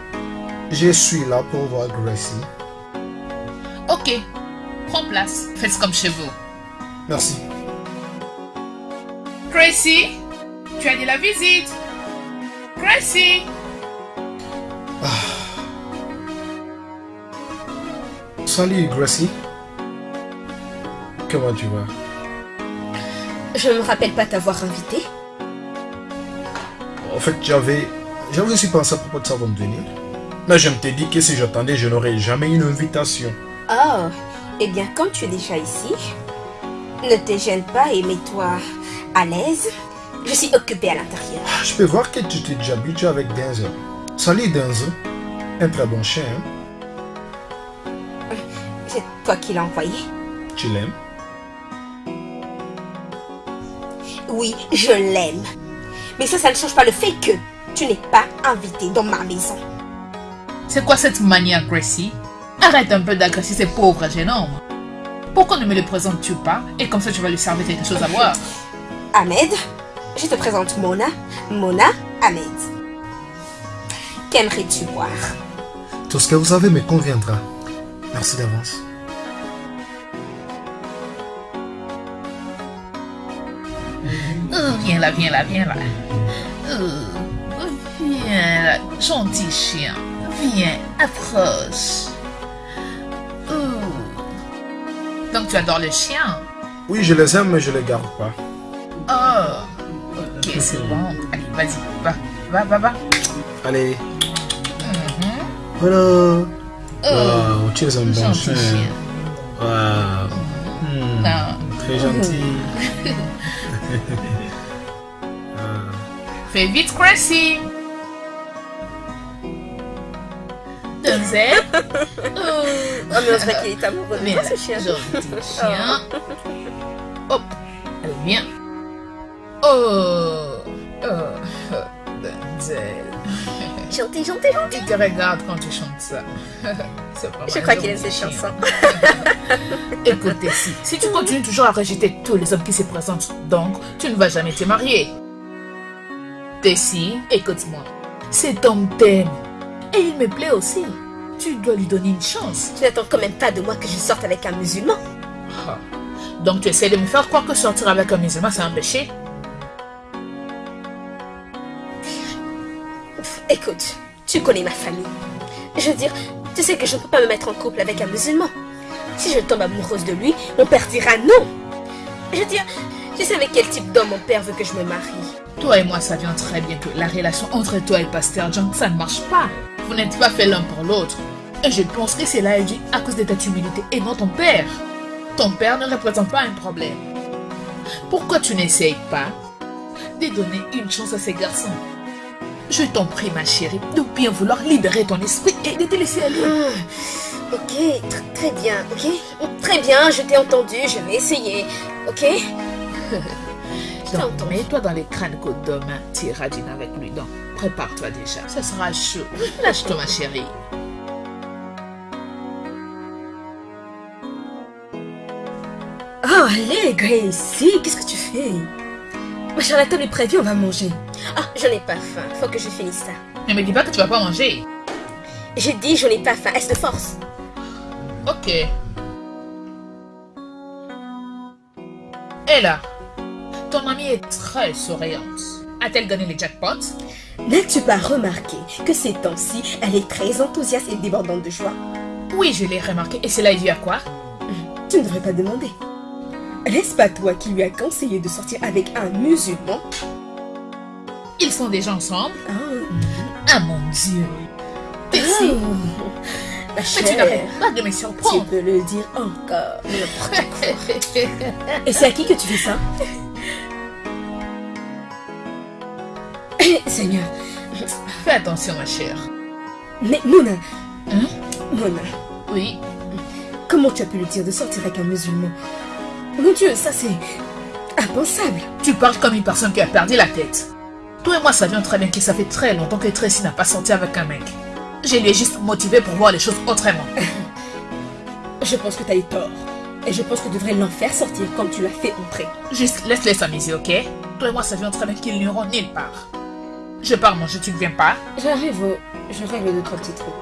B: Je suis là pour voir Gracie.
F: Ok. Prends place. Faites comme chez vous.
B: Merci.
F: Gracie, tu as dit la visite. Gracie.
B: Salut Gracie. Comment tu vas?
C: Je ne me rappelle pas t'avoir invité.
B: En fait, j'avais j'avais aussi pensé à propos de ça avant de venir. Mais je me t'ai dit que si j'attendais, je n'aurais jamais une invitation.
C: Oh, eh bien, comme tu es déjà ici, ne te gêne pas et mets-toi à l'aise. Je suis occupée à l'intérieur.
B: Ah, Je peux voir que tu t'es déjà habitué avec Denzel. Salut Denzel. Un très bon chien, hein?
C: C'est toi qui l'as envoyé
B: Tu l'aimes?
C: Oui, je l'aime. Mais ça, ça ne change pas le fait que tu n'es pas invité dans ma maison.
F: C'est quoi cette manière, Gracie Arrête un peu d'agresser ces pauvres jeunes hommes. Pourquoi ne me le présentes-tu pas? Et comme ça, tu vas lui servir quelque chose à boire.
C: Ahmed, je te présente Mona. Mona, Ahmed. Qu'aimerais-tu boire?
B: Tout ce que vous avez me conviendra. Merci d'avance.
F: Euh, viens là, viens là, viens là. Euh, viens là, gentil chien. Viens, approche. Euh. Donc tu adores le chien?
B: Oui, je les aime, mais je les garde pas.
F: Oh, ok, c'est bon. Allez, vas-y, va, va, va, va.
B: Allez.
F: Mhm.
B: Voilà.
F: Oh,
B: Wow, tu es un bon
F: gentil
B: chien.
F: chien.
B: Wow.
F: Non.
B: Très gentil.
F: Fais vite, Gracie. Denzel. Oh.
C: Oh, mais on dirait qu'il est amoureux de toi, ce chien.
F: chien. Hop, allez, viens. Oh, oh, Denzel.
C: Gentil, gentil, gentil.
F: Il te regarde quand tu chantes ça.
C: Je crois qu'il aime
F: gentil
C: ces
F: chien.
C: chansons.
F: Écoute, Tessie, si tu continues toujours à rejeter tous les hommes qui se présentent, donc tu ne vas jamais te marier. Tessie, écoute-moi. Cet homme t'aime. Et il me plaît aussi. Tu dois lui donner une chance.
C: Tu n'attends quand même pas de moi que je sorte avec un musulman.
F: Ah. Donc tu essaies de me faire croire que sortir avec un musulman c'est un péché
C: Écoute, tu connais ma famille. Je veux dire, tu sais que je ne peux pas me mettre en couple avec un musulman. Si je tombe amoureuse de lui, mon père dira non. Je veux dire, tu sais avec quel type d'homme mon père veut que je me marie.
F: Toi et moi savions très bien que la relation entre toi et Pasteur John, ça ne marche pas. Vous n'êtes pas fait l'un pour l'autre. Et je pense que cela est dû à cause de ta timidité et non ton père. Ton père ne représente pas un problème. Pourquoi tu n'essayes pas de donner une chance à ces garçons? Je t'en prie, ma chérie, de bien vouloir libérer ton esprit et de te laisser aller.
C: Hmm, Ok, tr- très bien, ok? Très bien, je t'ai entendu, je vais essayer, ok? T'ai entendu.
F: mets-toi dans les crânes que demain tu iras dîner avec lui. Donc, prépare-toi déjà. Ce sera chaud. Lâche-toi, ma chérie.
G: Oh, allez, Gracie, qu'est-ce que tu fais? Ma chère, la table est prévue, on va manger.
C: Ah, je n'ai pas faim, faut que je finisse ça.
F: Ne me dis pas que tu vas pas manger.
C: J'ai dit je n'ai pas faim, est-ce de force?
F: Ok. Et là, ton amie est très souriante. A-t-elle gagné les jackpots?
G: N'as-tu pas remarqué que ces temps-ci, elle est très enthousiaste et débordante de joie?
F: Oui, je l'ai remarqué. Et cela est dû à quoi?
G: Tu ne devrais pas demander.
C: N'est-ce pas toi qui lui a conseillé de sortir avec un musulman?
F: Ils sont déjà ensemble.
C: Ah,
F: Ah mon Dieu. Tessie,
C: Oh, Ma
F: mais tu
C: chère,
F: pas de me
C: tu peux le dire encore. Et c'est à qui que tu fais ça? Seigneur,
F: Fais attention ma chère.
C: mais Mona,
F: Hein?
C: Mona,
F: Oui,
C: comment tu as pu lui dire de sortir avec un musulman? Mon Dieu, ça c'est impensable.
F: tu parles comme une personne qui a perdu la tête. Toi et moi savions très bien que ça fait très longtemps que Tracy n'a pas sorti avec un mec. Je lui ai juste motivé pour voir les choses autrement.
C: Je pense que tu as eu tort. Et je pense que tu devrais l'en faire sortir comme tu l'as fait entrer.
F: Juste laisse-les s'amuser, ok? Toi et moi savions très bien qu'ils n'iront nulle part. Je pars manger, tu ne viens pas
C: J'arrive, au- je règle deux trois petits trucs.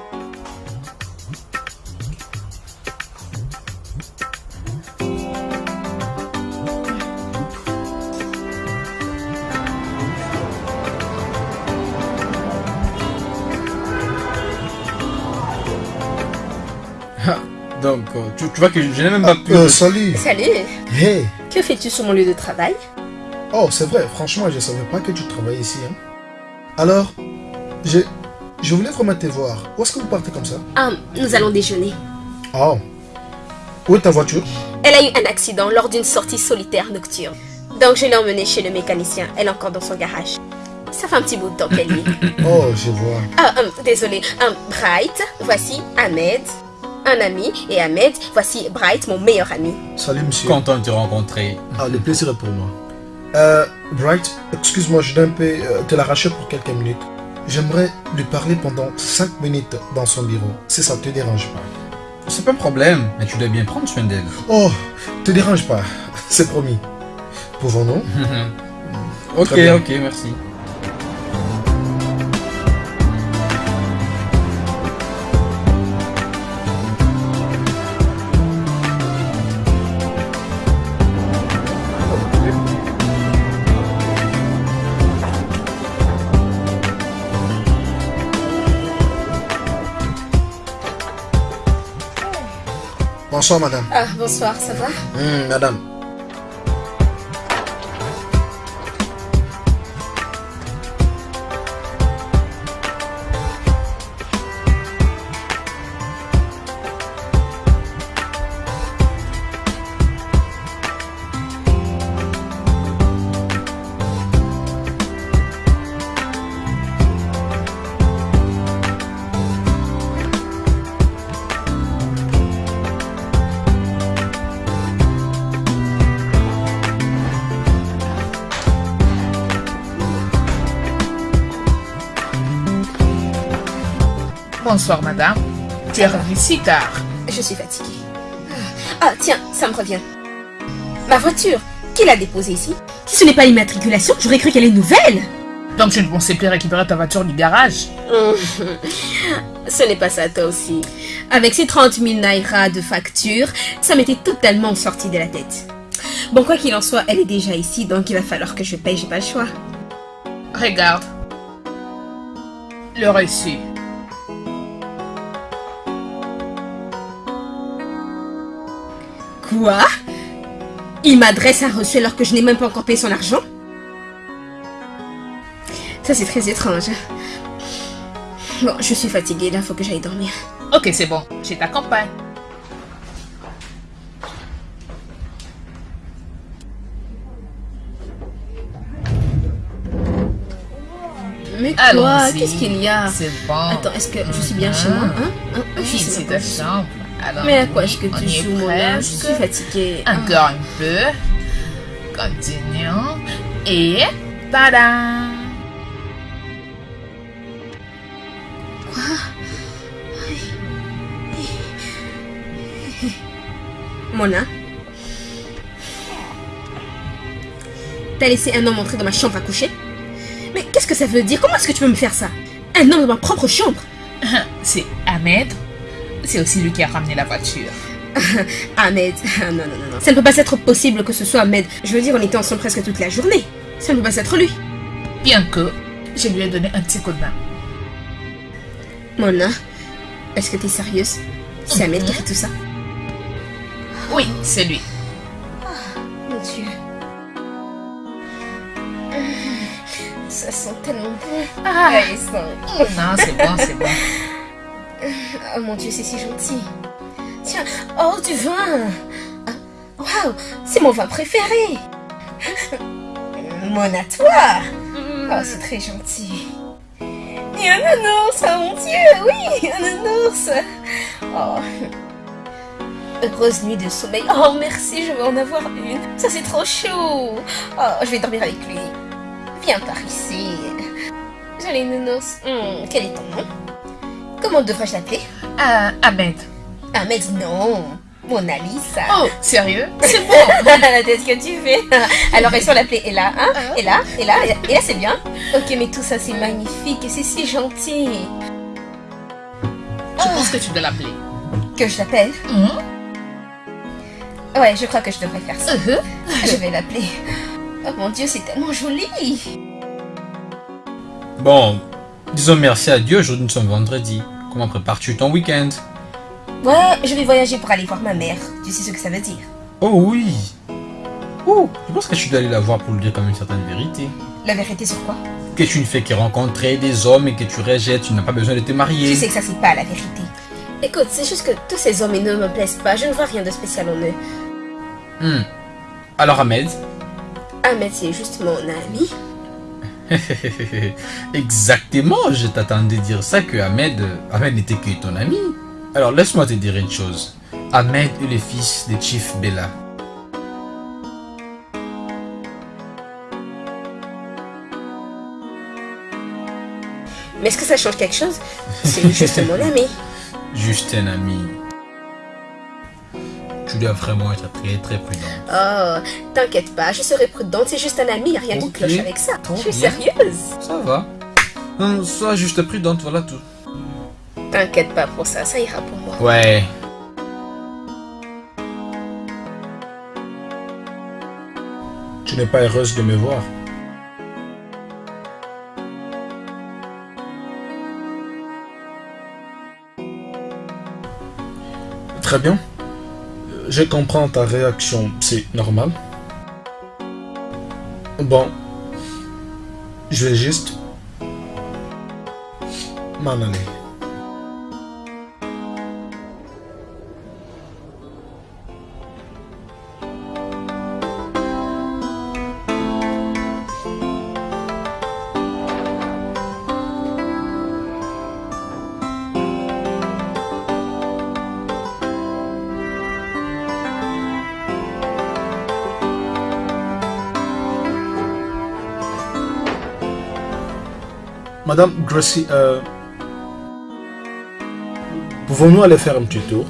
E: Donc, euh, tu, tu vois que je n'ai même pas pu...
B: Euh, salut.
C: Salut,
B: Hey.
C: que fais-tu sur mon lieu de travail?
B: Oh, c'est vrai, franchement, je savais pas que tu travaillais ici. Hein. Alors, je, je voulais vraiment te voir. Où est-ce que vous partez comme ça?
C: Ah, nous allons déjeuner.
B: Oh. Où est ta voiture?
C: Elle a eu un accident lors d'une sortie solitaire nocturne. Donc je l'ai emmenée chez le mécanicien. Elle est encore dans son garage. Ça fait un petit bout de temps qu'elle y est.
B: Oh, je vois.
C: Ah, hum, désolé. Hum, Bright, voici Ahmed, un ami. Et Ahmed, voici Bright, mon meilleur ami.
B: Salut, monsieur.
E: Content de te rencontrer.
B: Ah, le plaisir est pour moi. Euh, Bright, excuse-moi, je dois un peu euh, te l'arracher pour quelques minutes. J'aimerais lui parler pendant 5 minutes dans son bureau, si ça te dérange pas.
E: C'est pas un problème, mais tu dois bien prendre soin d'elle.
B: Oh, te dérange pas, c'est promis. Pouvons-nous?
E: Ok,
B: Très bien.
E: ok, merci.
B: Bonsoir, madame.
C: Ah, bonsoir, ça va?
B: Hum, madame.
F: Tu es revenue si tard.
C: Je suis fatiguée. Ah, tiens, ça me revient. Ma voiture, qui l'a déposée ici? Si ce n'est pas l'immatriculation, j'aurais cru qu'elle est nouvelle.
F: Donc je ne pensais plus récupérer ta voiture du garage.
C: Ce n'est pas ça, toi aussi. Avec ces 30 000 naira de facture, ça m'était totalement sorti de la tête. Bon, quoi qu'il en soit, elle est déjà ici, donc il va falloir que je paye, j'ai pas le choix.
F: Regarde. Le reçu.
C: Quoi? Il m'adresse un reçu alors que je n'ai même pas encore payé son argent? Ça, c'est très étrange. Bon, je suis fatiguée, là, faut que j'aille dormir.
F: Ok, c'est bon. Je t'accompagne.
C: Mais quoi? Qu'est-ce qu'il y a?
F: C'est bon.
C: Attends, est-ce que je suis bien chez moi? Hein? Hein? Hein? Sais
F: Ici
C: pas
F: ta chambre. Alors,
C: Mais à quoi est-ce que tu
F: est
C: joues, mon âme Je suis fatiguée.
F: Encore un peu. Continuons. Et... Tada!
C: Mona? T'as laissé un homme entrer dans ma chambre à coucher? Mais qu'est-ce que ça veut dire? Comment est-ce que tu peux me faire ça? Un homme dans ma propre chambre?
F: C'est Ahmed c'est aussi lui qui a ramené la voiture.
C: Ahmed, ah, non, non, non, non. Ça ne peut pas être possible que ce soit Ahmed. Je veux dire, on était ensemble presque toute la journée. Ça ne peut pas être lui.
F: Bien que je lui ai donné un petit coup de main.
C: Mona, est-ce que tu es sérieuse? C'est Ahmed qui fait tout ça
F: Oui, c'est lui. Oh, mon Dieu.
C: Ah, ça sent tellement bon.
F: Ah.
C: Ouais, ça...
F: Non, c'est bon, c'est bon.
C: Oh mon dieu, c'est si gentil. Tiens, oh, du vin. Ah, Waouh, c'est mon vin préféré. Mon à toi. Oh, c'est très gentil. Et un ours, oh mon dieu, oui, un ours. Oh. Heureuse nuit de sommeil. Oh, merci, je vais en avoir une. Ça, c'est trop chaud. Oh, je vais dormir avec lui. Viens par ici. Jolie nounours. Hmm, quel est ton nom? Comment devrais-je l'appeler
F: Ah, Ahmed.
C: Ahmed, non. Mona Lisa.
F: Oh, sérieux? C'est bon.
C: la tête que tu fais. Alors, est-ce qu'on l'appelait Ella, hein? Ella, Ella, Ella, Ella, c'est bien. Ok, mais tout ça, c'est magnifique et c'est si gentil.
F: Je pense que tu dois l'appeler.
C: Que je l'appelle?
F: Hum,
C: Ouais, je crois que je devrais faire ça.
F: uh-huh.
C: Je vais l'appeler. Oh mon dieu, c'est tellement joli.
E: Bon, disons merci à Dieu, aujourd'hui nous sommes vendredi. Comment prépares-tu ton week-end
C: Ouais, je vais voyager pour aller voir ma mère. Tu sais ce que ça veut dire?
E: Oh oui Oh, je pense que tu dois aller la voir pour lui dire comme une certaine vérité.
C: La vérité sur quoi?
E: Que tu ne fais que rencontrer des hommes et que tu rejettes, tu n'as pas besoin de te marier.
C: Tu sais que ça, c'est pas la vérité.
J: Écoute, c'est juste que tous ces hommes ils ne me plaisent pas. Je ne vois rien de spécial en eux.
E: Hmm. Alors Ahmed?
J: Ahmed, c'est juste mon ami.
E: Exactement, je t'attendais dire ça que Ahmed, Ahmed n'était que ton ami. Alors laisse-moi te dire une chose. Ahmed est le fils de Chief Bella.
J: Mais est-ce que ça change quelque chose? C'est juste mon ami.
E: Juste un ami. Tu dois vraiment être très très prudent.
J: Oh, t'inquiète pas, je serai prudente. C'est juste un ami, y a rien qui
E: Ok.
J: cloche avec ça.
E: Trop
J: Je suis
E: bien.
J: sérieuse.
E: Ça va. Hum, Sois juste prudente, voilà tout.
J: T'inquiète pas pour ça, ça ira pour moi.
E: Ouais.
A: Tu n'es pas heureuse de me voir. Très bien. Je comprends ta réaction, c'est normal. Bon. Je vais juste m'en aller. Madame Gracie, euh, pouvons-nous aller faire un petit tour?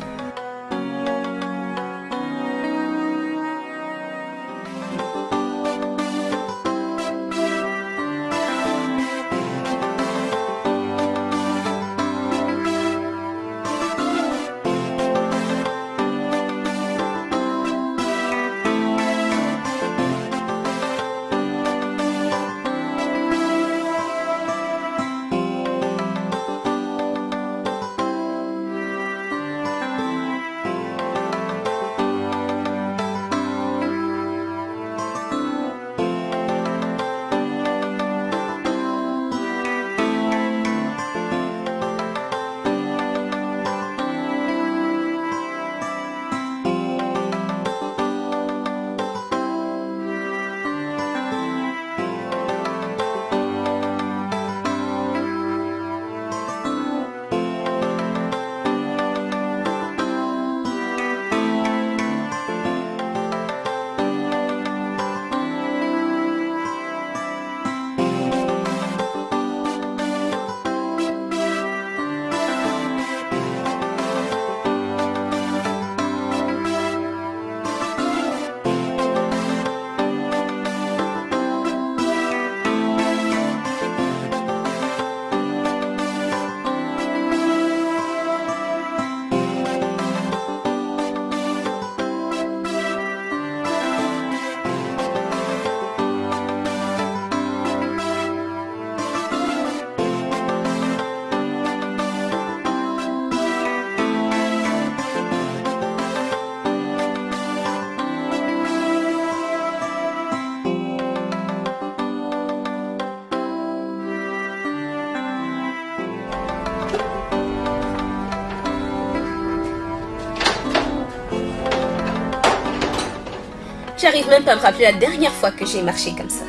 C: Pas me rappeler la dernière fois que j'ai marché comme ça.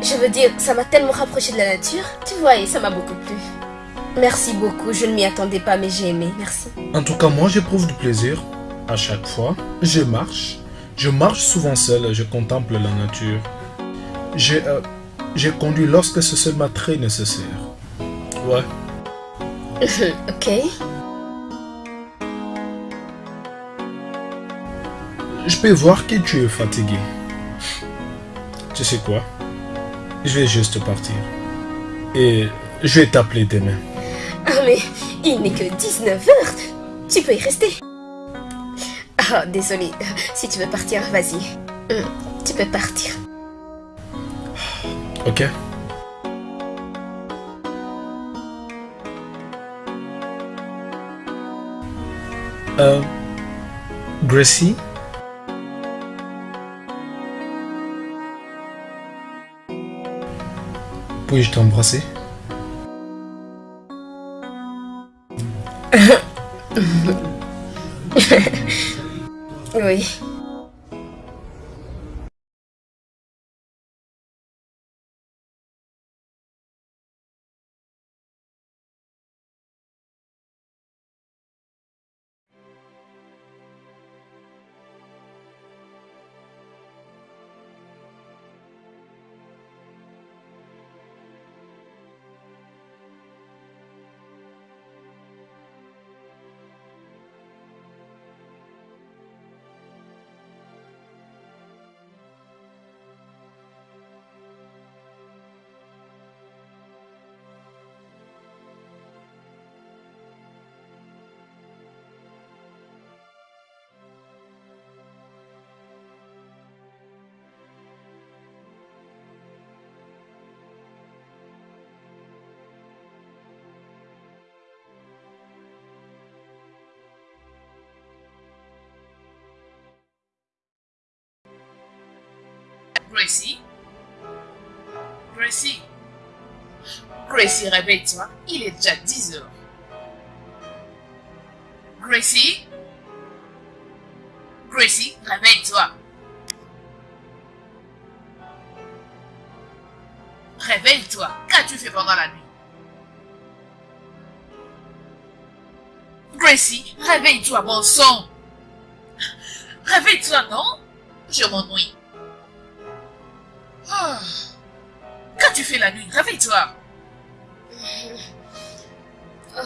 C: Je veux dire, ça m'a tellement rapproché de la nature. Tu vois, et ça m'a beaucoup plu. Merci beaucoup, je ne m'y attendais pas, mais j'ai aimé. Merci.
B: En tout cas, moi, j'éprouve du plaisir à chaque fois. Je marche. Je marche souvent seul, je contemple la nature. J'ai euh, j'ai conduit lorsque ce seul m'a très nécessaire. Ouais.
C: ok.
B: Je peux voir que tu es fatigué. Tu sais quoi? Je vais juste partir. Et je vais t'appeler demain.
C: Ah mais il n'est que 19h. Tu peux y rester. Ah, désolé. Si tu veux partir, vas-y. Hum, Tu peux partir.
B: Ok Euh... Gracie? Puis-je t'embrasser
C: Oui.
F: Gracie, réveille-toi. Il est déjà 10 heures. Gracie? Gracie, réveille-toi. Réveille-toi. Qu'as-tu fait pendant la nuit? Gracie, réveille-toi, bon sang. Réveille-toi, non? Je m'ennuie. Ah. Qu'as-tu fait la nuit? Réveille-toi.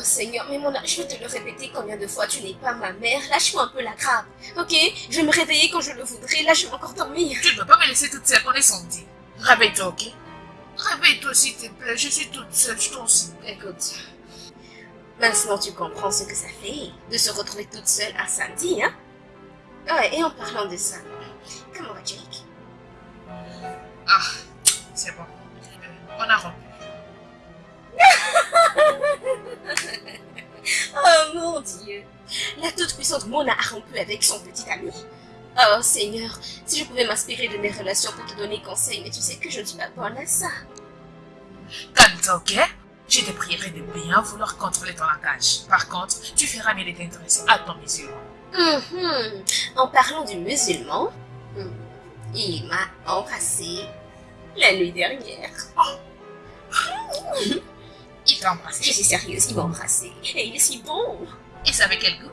C: Seigneur, mais mon âme, je vais te le répéter combien de fois, tu n'es pas ma mère. Lâche-moi un peu la grappe, ok? Je vais me réveiller quand je le voudrais, là je vais encore dormir.
F: Tu ne peux pas me laisser toute seule, on est samedi. Réveille-toi, ok? Réveille-toi s'il te plaît, je suis toute seule, je t'en supplie.
C: Écoute, maintenant tu comprends ce que ça fait de se retrouver toute seule à samedi, hein? Ouais, et en parlant de ça, comment va Jake
F: Ah, c'est bon. On a rompu.
C: Toute-puissante Mona a rompu avec son petit ami. Oh Seigneur, si je pouvais m'inspirer de mes relations pour te donner conseil, mais tu sais que je ne suis pas bonne à ça.
F: Calme-toi, ok? Je te prierai de bien vouloir contrôler ton langage. Par contre, tu feras mieux de t'intéresser à ton musulman.
C: Mhm. En parlant du musulman, hmm, il m'a embrassé la nuit dernière.
F: Il t'a embrassé.
C: Je suis sérieuse, il m'a embrassé. Et il est si bon.
F: Et ça avec quel goût?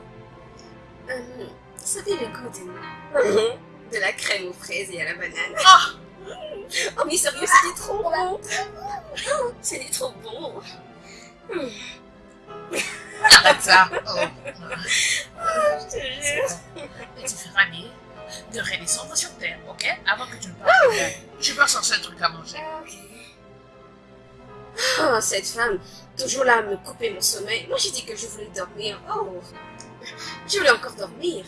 C: Euh, C'était le goût de... de la crème aux fraises et à la banane.
F: Ah
C: Oh mais sérieux, c'était trop bon. C'était trop bon.
F: Arrête ça. Oh.
C: Je te jure.
F: Et tu feras mieux de redescendre sur terre, ok? Avant que tu ne partes. Je peux chercher un truc à manger.
C: Oh, cette femme, toujours là à me couper mon sommeil. Moi, j'ai dit que je voulais dormir. Oh, je voulais encore dormir.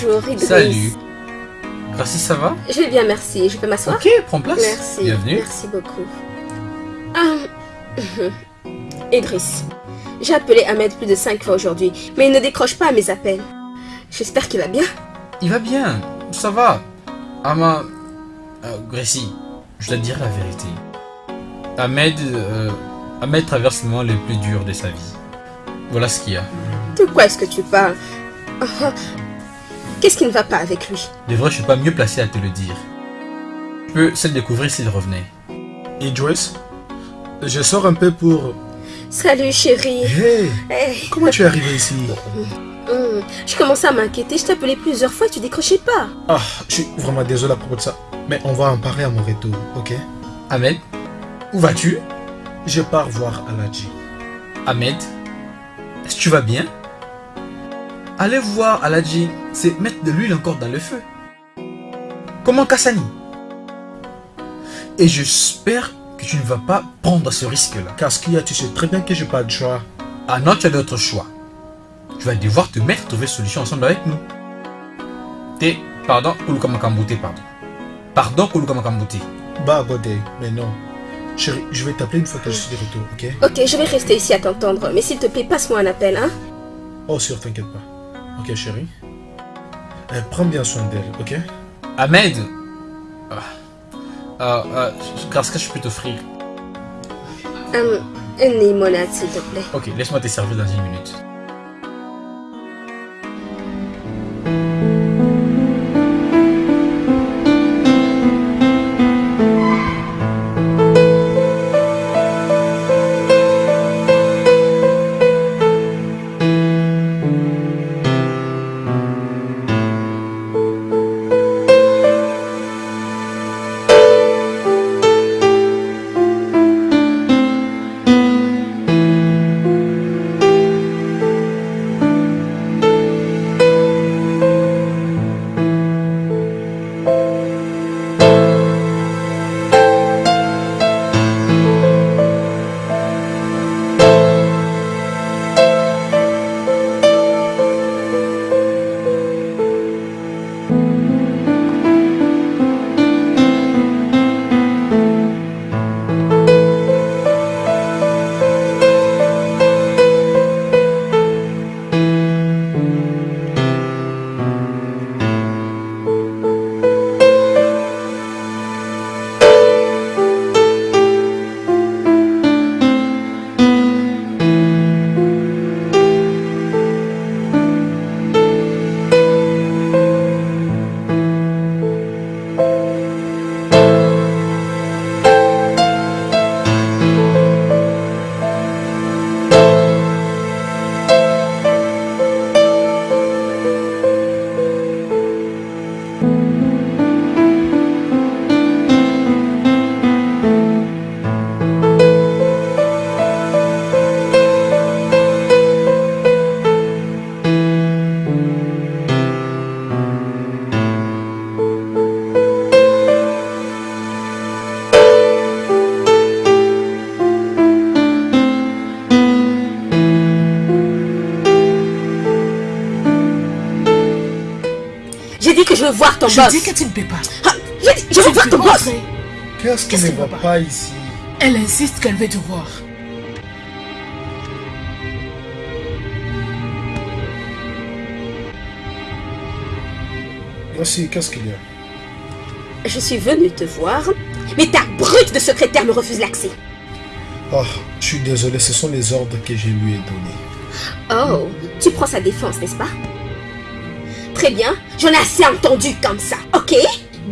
C: Bonjour, Idriss.
E: Salut. Gracie, ça va?
C: Je vais bien, merci. Je peux m'asseoir?
E: Ok, prends place.
C: Merci.
E: Bienvenue.
C: Merci beaucoup. Ah, Idriss, j'ai appelé Ahmed plus de cinq fois aujourd'hui, mais il ne décroche pas à mes appels. J'espère qu'il va bien.
E: Il va bien, ça va. Ama... Euh, Gracie, je dois te dire la vérité. Ahmed... euh, Ahmed traverse le moment le plus dur de sa vie. Voilà ce qu'il y a.
C: De quoi est-ce que tu parles? Qu'est-ce qui ne va pas avec lui?
E: De vrai, je suis pas mieux placé à te le dire. Je peux se le découvrir s'il revenait.
B: Idris, je sors un peu pour...
C: Salut chérie.
B: Hey,
C: Hey,
B: comment tu es arrivé ici?
C: Hum, Je commençais à m'inquiéter. Je t'appelais plusieurs fois et tu décrochais pas.
B: Ah, je suis vraiment désolé à propos de ça. Mais on va en parler à mon retour, ok?
E: Ahmed, où vas-tu?
B: Je pars voir Aladji.
E: Ahmed, est-ce que tu vas bien? Aller voir Aladji, c'est mettre de l'huile encore dans le feu. Comment Kassani? Et j'espère que tu ne vas pas prendre ce risque-là.
B: Kaskia, tu sais très bien que j'ai pas de choix.
E: Ah non, tu as d'autres choix. Tu vas devoir te mettre à trouver solution ensemble avec nous. T'es, pardon, Kulukamakambouté, pardon. Pardon, Kulukamakambouté.
B: Bah, Bodé, mais non. Chérie, je vais t'appeler une fois que je suis de retour, ok?
C: Ok, je vais rester ici à t'entendre. Mais s'il te plaît, passe-moi un appel, hein?
B: Oh, sûr, t'inquiète pas. Ok, chérie Euh, Prends bien soin d'elle, ok?
E: Ahmed Ah. Ah, ah, Qu'est-ce que je peux t'offrir
C: Hum, Une limonade, s'il te plaît.
E: Ok, laisse-moi te servir dans une minute.
C: Je
F: Je dis que tu ne peux pas.
C: Ah, dit, je veux boss.
F: entrer.
B: Qu'est-ce qui ne va
F: pas
B: ici?
F: Elle insiste qu'elle veut te voir.
B: Voici, qu'est-ce qu'il y a?
C: Je suis venue te voir, mais ta brute de secrétaire me refuse l'accès.
B: Oh, je suis désolé, ce sont les ordres que je lui ai donnés.
C: Oh, tu prends sa défense, n'est-ce pas? Très bien, j'en ai assez entendu comme ça, ok?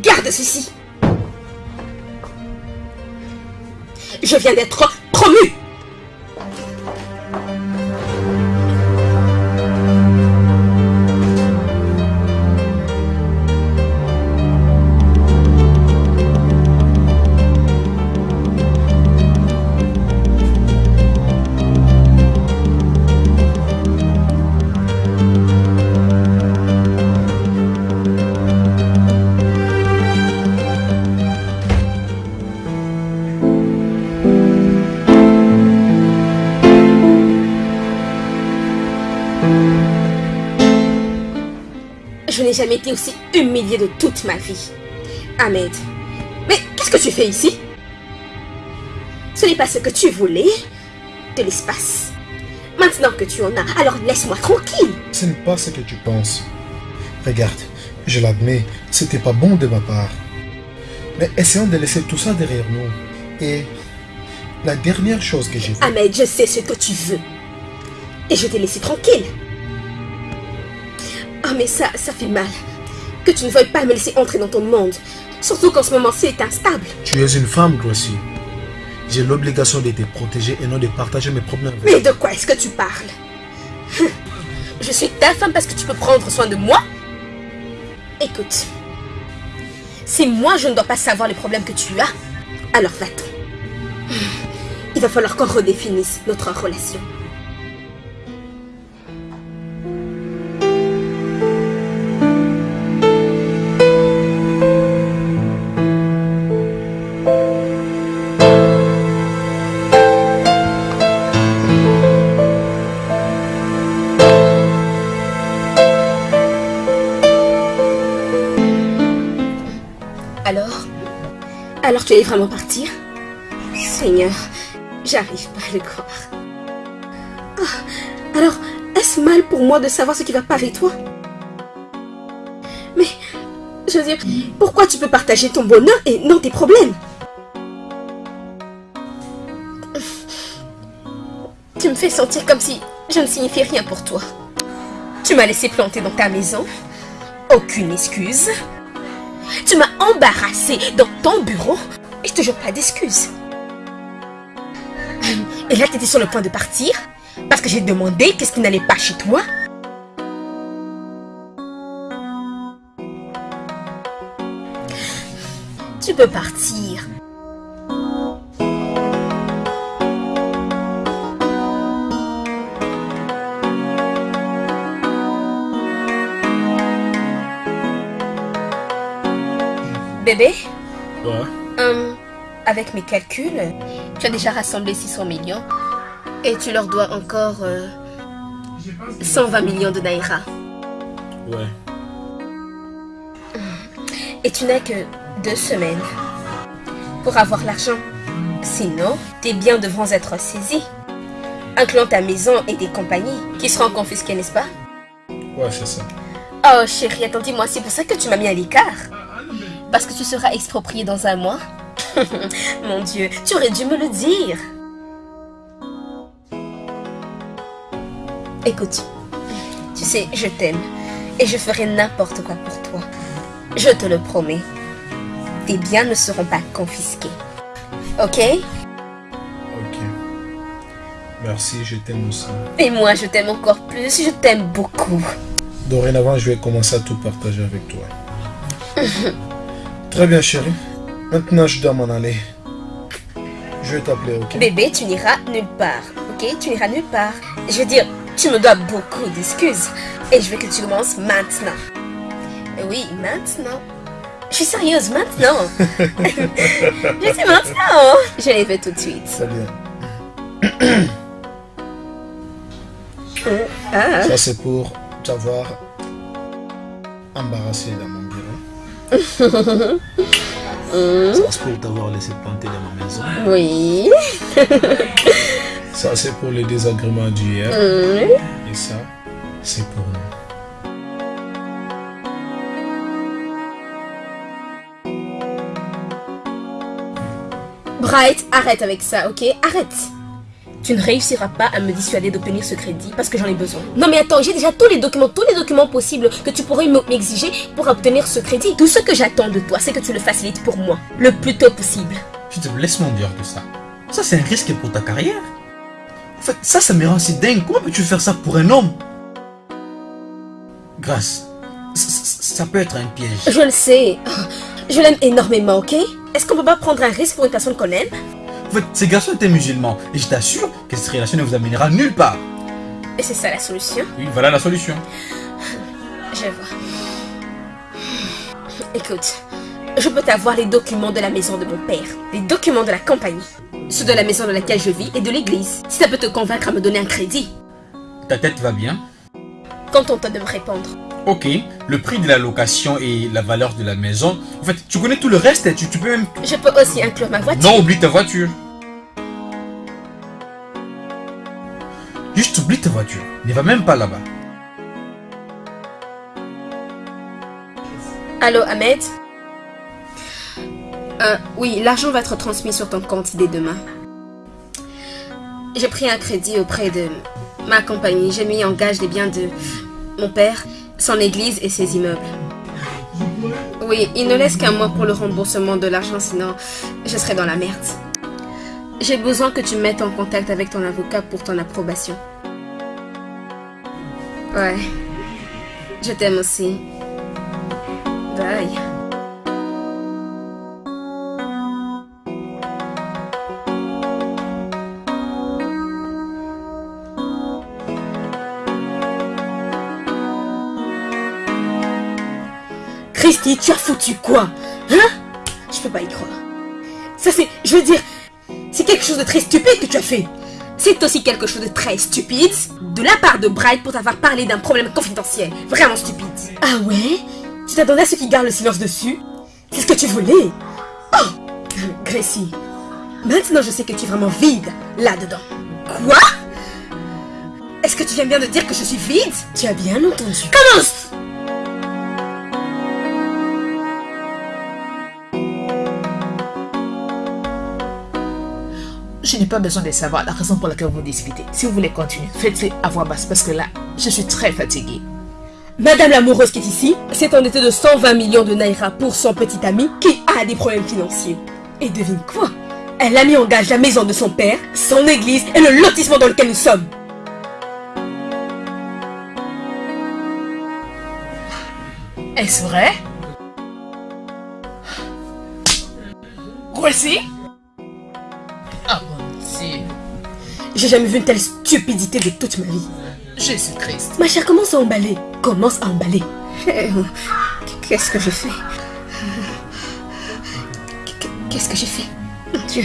C: Garde ceci. Je viens d'être promu. Jamais été aussi humiliée de toute ma vie. Ahmed, mais qu'est-ce que tu fais ici? Ce n'est pas ce que tu voulais. De l'espace. Maintenant que tu en as, alors laisse-moi tranquille.
B: Ce n'est pas ce que tu penses. Regarde, je l'admets, c'était pas bon de ma part. Mais essayons de laisser tout ça derrière nous. Et la dernière chose que j'ai
C: Ahmed, je sais ce que tu veux. Et je t'ai laissé tranquille. Oh, mais ça, ça fait mal. Que tu ne veuilles pas me laisser entrer dans ton monde. Surtout qu'en ce moment, c'est instable.
B: tu es une femme, Gracie. J'ai l'obligation de te protéger et non de partager mes problèmes avec
C: Mais de quoi est-ce que tu parles? Hum. Je suis ta femme parce que tu peux prendre soin de moi Écoute, si moi je ne dois pas savoir les problèmes que tu as, alors va-t'en. Hum. Il va falloir qu'on redéfinisse notre relation. Allais vraiment partir Seigneur, j'arrive pas à le croire. Ah, alors, est-ce mal pour moi de savoir ce qui va pas avec toi? Mais, je veux dire, pourquoi tu peux partager ton bonheur et non tes problèmes? Tu me fais sentir comme si je ne signifie rien pour toi. Tu m'as laissé planter dans ta maison. Aucune excuse. Tu m'as embarrassé dans ton bureau et toujours pas d'excuses. Et là, tu étais sur le point de partir parce que j'ai demandé qu'est-ce qui n'allait pas chez toi. Tu peux partir. Bébé?
B: Ouais.
C: Hum, avec mes calculs, tu as déjà rassemblé 600 millions et tu leur dois encore euh, 120 millions de naira.
B: Ouais.
C: Et tu n'as que deux semaines pour avoir l'argent. Sinon, tes biens devront être saisis, incluant ta maison et tes compagnies qui seront confisquées, n'est-ce pas?
B: Ouais, c'est ça.
C: Oh chérie, attends, dis-moi, c'est pour ça que tu m'as mis à l'écart Parce que tu seras exproprié dans un mois Mon Dieu, tu aurais dû me le dire. Écoute, tu sais, je t'aime et je ferai n'importe quoi pour toi. Je te le promets. Tes biens ne seront pas confisqués. Ok?
B: Ok. Merci, je t'aime aussi.
C: Et moi, je t'aime encore plus. Je t'aime beaucoup.
B: Dorénavant, je vais commencer à tout partager avec toi. Très bien, chérie. Maintenant, je dois m'en aller. Je vais t'appeler, ok?
C: Bébé, tu n'iras nulle part. Ok? Tu n'iras nulle part. Je veux dire, tu me dois beaucoup d'excuses. Et je veux que tu commences maintenant. Oui, maintenant. Je suis sérieuse, maintenant. je dis maintenant. Je les fais tout de suite.
B: Très bien.
C: Ah.
B: Ça, c'est pour t'avoir embarrassé dans mon bureau.
A: Ça, c'est pour t'avoir laissé planter dans ma maison.
C: Oui.
B: Ça, c'est pour les désagréments d'hier.
C: Mm.
B: Et ça, c'est pour nous.
C: Bright, arrête avec ça, ok? Arrête. Tu ne réussiras pas à me dissuader d'obtenir ce crédit parce que j'en ai besoin. Non mais attends, j'ai déjà tous les documents, tous les documents possibles que tu pourrais me- m'exiger pour obtenir ce crédit. Tout ce que j'attends de toi, c'est que tu le facilites pour moi, le plus tôt possible.
E: Je te laisse-moi dire tout ça. Ça, c'est un risque pour ta carrière. En fait, ça, ça me rend si dingue. Comment peux-tu faire ça pour un homme? Grâce, ça, ça- ça peut être un piège.
C: Je le sais. Je l'aime énormément, ok? Est-ce qu'on peut pas prendre un risque pour une personne qu'on aime?
E: En fait, ces garçons étaient musulmans. Et je t'assure que cette relation ne vous amènera nulle part.
C: Et c'est ça la solution
E: Oui, voilà la solution.
C: Je vois. Écoute, je peux t'avoir les documents de la maison de mon père, les documents de la compagnie, ceux de la maison dans laquelle je vis et de l'église. Si ça peut te convaincre à me donner un crédit,
E: Ta tête va bien
C: contente de me répondre.
E: Ok, le prix de la location et la valeur de la maison. En fait, tu connais tout le reste, tu, tu peux même...
C: Je peux aussi inclure ma voiture.
E: Non, oublie ta voiture. Juste oublie ta voiture. Ne va même pas là-bas.
C: Allô, Ahmed? Euh, oui, l'argent va être transmis sur ton compte dès demain. J'ai pris un crédit auprès de ma compagnie. J'ai mis en gage les biens de mon père, son église et ses immeubles. Oui, il ne laisse qu'un mois pour le remboursement de l'argent, sinon je serai dans la merde. J'ai besoin que tu me mettes en contact avec ton avocat pour ton approbation. Ouais. Je t'aime aussi. Bye. Christy, tu as foutu quoi Hein? Je peux pas y croire. Ça c'est... Je veux dire... C'est quelque chose de très stupide que tu as fait. C'est aussi quelque chose de très stupide de la part de Bright pour t'avoir parlé d'un problème confidentiel. Vraiment stupide. Ah ouais? Tu t'attendais à ce qu'il garde le silence dessus? C'est ce que tu voulais? Oh Gracie, maintenant je sais que tu es vraiment vide là-dedans. Quoi? Est-ce que tu viens bien de dire que je suis vide? Tu as bien entendu. Commence
F: Je n'ai pas besoin de savoir la raison pour laquelle vous discutez. Si vous voulez continuer, faites-le à voix basse parce que là, je suis très fatiguée.
C: Madame l'amoureuse qui est ici s'est endettée de 120 millions de naira pour son petit ami qui a des problèmes financiers. Et devine quoi? Elle a mis en gage la maison de son père, son église et le lotissement dans lequel nous sommes.
F: Est-ce vrai? Voici
C: J'ai jamais vu une telle stupidité de toute ma vie.
F: Jésus-Christ
C: Ma chère, commence à emballer. Commence à emballer. Qu'est-ce que j'ai fait Qu'est-ce que j'ai fait? Mon Dieu.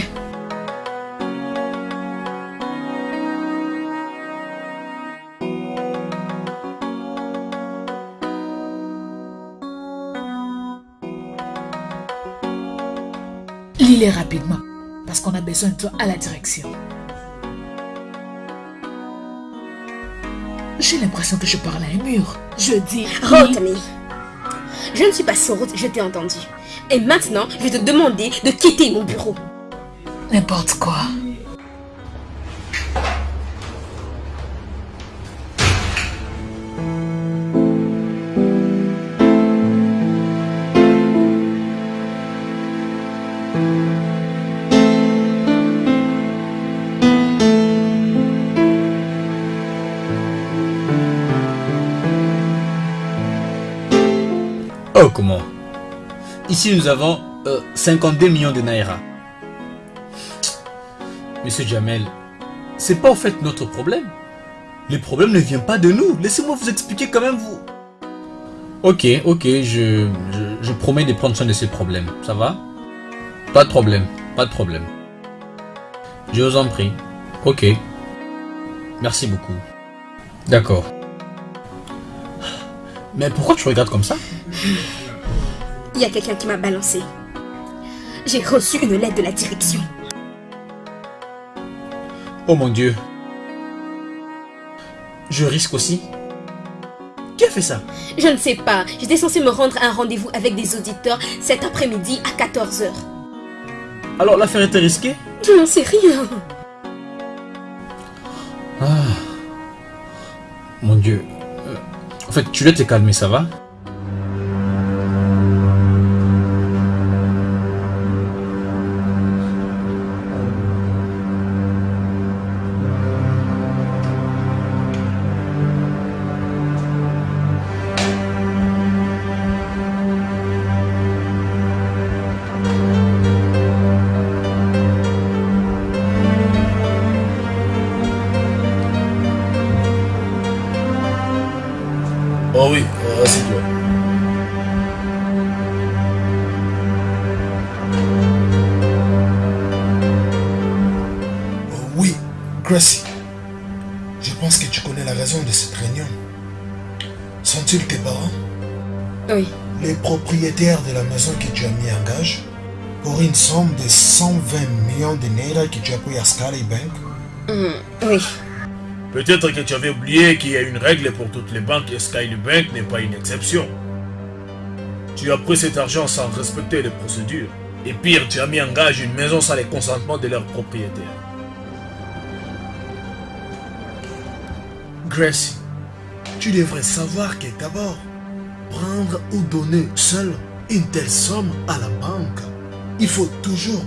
F: Lis-les rapidement parce qu'on a besoin de toi à la direction. J'ai l'impression que je parle à un mur. Je dis...
C: Rotamy. Je ne suis pas sourde, je t'ai entendu. Et maintenant, je vais te demander de quitter mon bureau.
F: N'importe quoi.
E: Oh, comment Ici, nous avons euh, 52 millions de naira. Monsieur Jamel, c'est pas en fait notre problème. Le problème ne vient pas de nous. Laissez-moi vous expliquer quand même vous. Ok, ok, je, je, je promets de prendre soin de ces problèmes. Ça va Pas de problème, pas de problème. Je vous en prie. Ok. Merci beaucoup. D'accord. Mais pourquoi tu regardes comme ça?
C: Il y a quelqu'un qui m'a balancé. J'ai reçu une lettre de la direction.
E: Oh mon dieu. Je risque aussi. Qui a fait ça?
C: Je ne sais pas. J'étais censé me rendre à un rendez-vous avec des auditeurs cet après-midi à 14h.
E: Alors l'affaire était risquée?
C: Je n'en sais rien.
E: Ah. Mon dieu. Euh, En fait, tu dois te calmer, ça va?
B: Sky Bank
C: Hum, oui.
A: Peut-être que tu avais oublié qu'il y a une règle pour toutes les banques et Sky Bank n'est pas une exception. Tu as pris cet argent sans respecter les procédures. Et pire, tu as mis en gage une maison sans le consentement de leurs propriétaires.
B: Gracie, tu devrais savoir que d'abord, prendre ou donner seul une telle somme à la banque, il faut toujours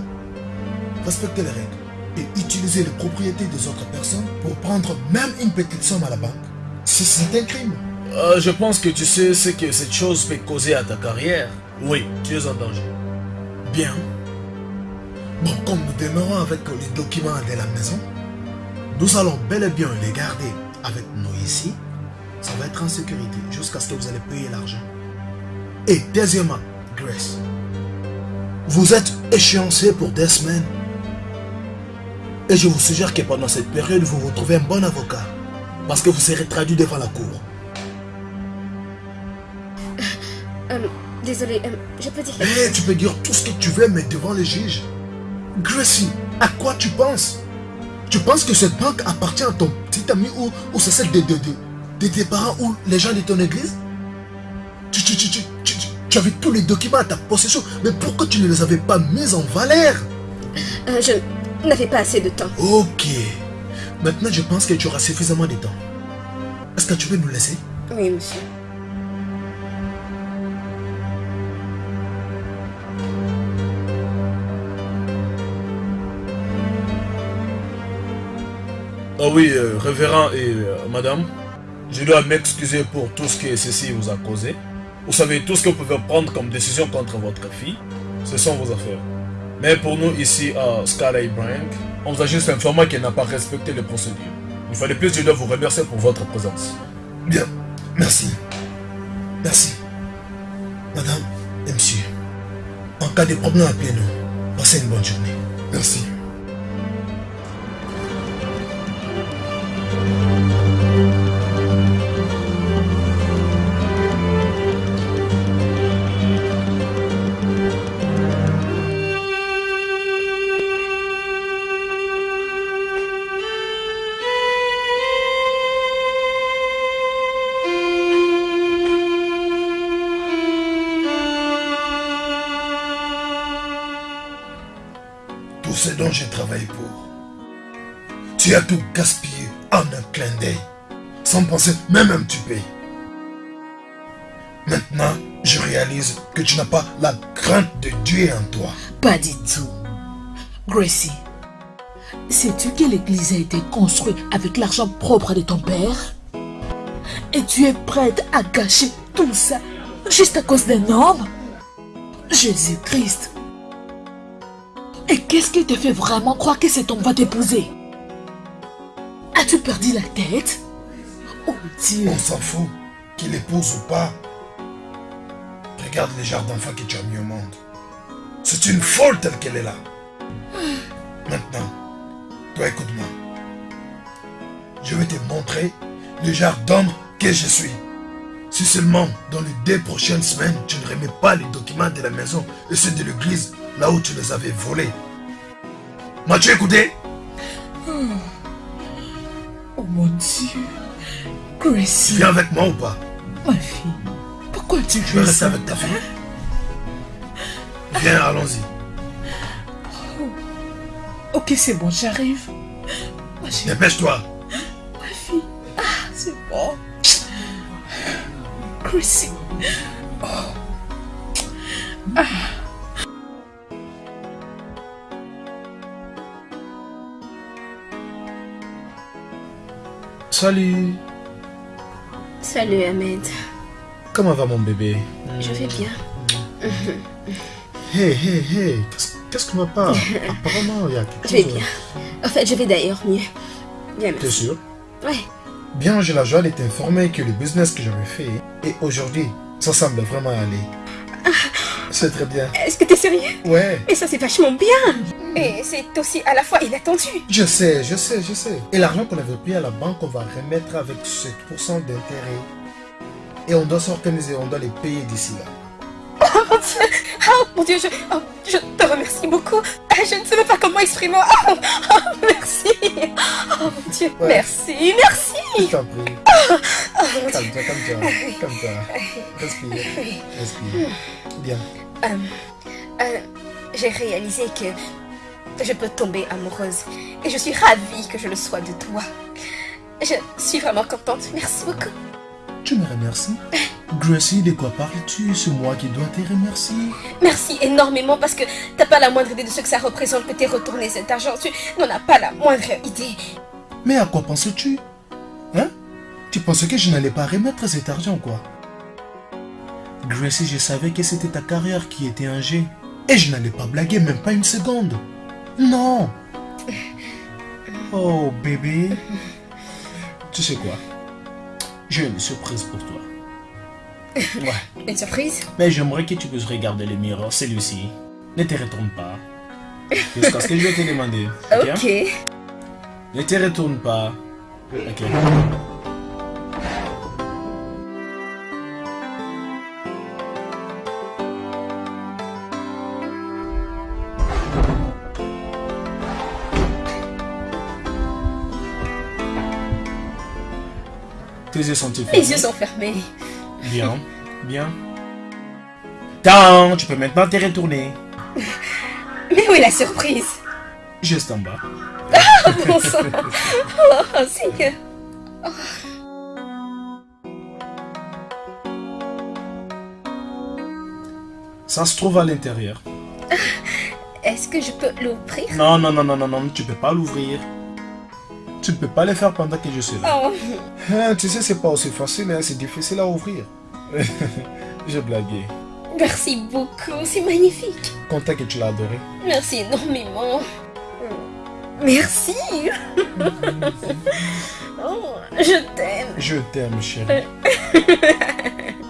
B: respecter les règles et utiliser les propriétés des autres personnes pour prendre même une petite somme à la banque. C'est- C'est un crime.
A: Euh, je pense que tu sais ce que cette chose peut causer à ta carrière. Oui, tu es en danger.
B: Bien. Bon, comme nous demeurons avec les documents de la maison, nous allons bel et bien les garder avec nous ici. Ça va être en sécurité jusqu'à ce que vous allez payer l'argent. Et deuxièmement, Grace, vous êtes échéancé pour des semaines. Et je vous suggère que pendant cette période, vous vous trouvez un bon avocat. Parce que vous serez traduit devant la cour.
C: Hum, désolé, hum, je peux dire quelque
B: Eh, tu peux dire tout ce que tu veux, mais devant les juges. Gracie, à quoi tu penses? Tu penses que cette banque appartient à ton petit ami ou, ou c'est celle de, de, de- de tes parents ou les gens de ton église? Tu, tu, tu, tu, tu- tu- tu avais tous les documents à ta possession, mais pourquoi tu ne les avais pas mis en valeur?
C: Euh, Je n'avais pas assez de temps.
B: Ok. Maintenant, je pense que tu auras suffisamment de temps. Est-ce que tu veux nous laisser?
C: Oui, monsieur.
A: Ah oui, euh, révérend et euh, madame, je dois m'excuser pour tout ce que ceci vous a causé. Vous savez, tout ce que vous pouvez prendre comme décision contre votre fille, ce sont vos affaires. Mais pour nous ici à Bank, on vous a juste informé qu'elle n'a pas respecté les procédures. Une fois de plus, je dois vous remercier pour votre présence.
B: Bien. Merci. Merci. Madame et monsieur, en cas de problème, appelez-nous. Passez une bonne journée. Merci. Tout gaspillé en un clin d'œil, sans penser même un petit peu. Maintenant, je réalise que tu n'as pas la crainte de Dieu en toi.
F: Pas du tout. Gracie, sais-tu que l'église a été construite avec l'argent propre de ton père? Et tu es prête à gâcher tout ça juste à cause d'un homme? Jésus-Christ. Et qu'est-ce qui te fait vraiment croire que cet homme va t'épouser? As-tu perdu la tête? Oh Dieu
B: On s'en fout, qu'il épouse ou pas. Regarde les genres d'enfants que tu as mis au monde. C'est une folle telle qu'elle est là. Maintenant, toi écoute-moi. Je vais te montrer le genre d'homme que je suis. Si seulement dans les deux prochaines semaines, tu ne remets pas les documents de la maison et ceux de l'église là où tu les avais volés. M'as-tu écouté?
F: Oh mon Dieu
B: Tu
F: Gracie,
B: viens avec moi ou pas?
F: Ma fille, pourquoi tu
B: Tu veux rester avec ta fille Viens, allons-y.
F: Ok, c'est bon, j'arrive.
B: Dépêche-toi.
F: ma fille. Ah, c'est bon. Chrissy.
B: Salut.
C: Salut Ahmed.
B: Comment va mon bébé?
C: Je vais bien.
B: Hé, hé, hé, qu'est-ce ne va pas? Apparemment, il y a quelque
C: Je vais
B: chose.
C: bien. En fait, je vais d'ailleurs mieux. Bien,
B: T'es
C: merci.
B: sûr?
C: Ouais.
B: Bien, j'ai la joie de t'informer que le business que j'avais fait, et aujourd'hui, ça semble vraiment aller. C'est très bien.
C: Est-ce que t'es sérieux?
B: Ouais,
C: Et ça, c'est vachement bien. Et c'est aussi à la fois inattendu.
B: je sais, je sais, je sais. Et l'argent qu'on avait pris à la banque, on va remettre avec 7% d'intérêt. Et on doit s'organiser, on doit les payer d'ici là.
C: Oh mon Dieu, oh mon Dieu, je, oh, je te remercie beaucoup. Ah, Je ne sais même pas comment exprimer. Oh, oh, merci. Oh mon Dieu,
B: Ouais.
C: merci, merci.
B: Je t'en prie.
C: Oh.
B: Calme-toi, calme-toi. Calme-toi. Respire. Respire. Bien.
C: Euh, euh, J'ai réalisé que je peux tomber amoureuse. Et je suis ravie que je le sois de toi. Je suis vraiment contente. Merci beaucoup.
B: Tu me remercies Gracie, de quoi parles-tu? C'est moi qui dois te remercier.
C: Merci énormément parce que t'as pas la moindre idée de ce que ça représente que t'aies retourné cet argent. Tu n'en as pas la moindre idée.
B: Mais à quoi pensais-tu Hein? Tu pensais que je n'allais pas remettre cet argent, quoi? Gracie, je savais que c'était ta carrière qui était en jeu. Et je n'allais pas blaguer, même pas une seconde. Non Oh, bébé. Tu sais quoi? J'ai une surprise pour toi. Ouais.
C: Une surprise?
B: Mais j'aimerais que tu puisses regarder le miroir, celui-ci. Ne te retourne pas. Jusqu'à ce que je vais te demander. ok?
C: Ok.
B: Ne te retourne pas. Ok. Tes yeux sont-ils fermés
C: Les yeux sont fermés.
B: Bien, bien. Tant, tu peux maintenant te retourner.
C: Mais où est la surprise?
B: Juste en bas.
C: Oh bon sang Oh Seigneur
B: Ça se trouve à l'intérieur.
C: Est-ce que je peux l'ouvrir?
B: Non, non, non, non, non, non, tu peux pas l'ouvrir. Tu ne peux pas le faire pendant que je suis là.
C: Oh,
B: Hein, tu sais, c'est pas aussi facile, hein, c'est difficile à ouvrir. J'ai blagué.
C: merci beaucoup, c'est magnifique.
B: Content que tu l'as adoré.
C: Merci énormément. Merci. oh, je t'aime.
B: Je t'aime, chérie.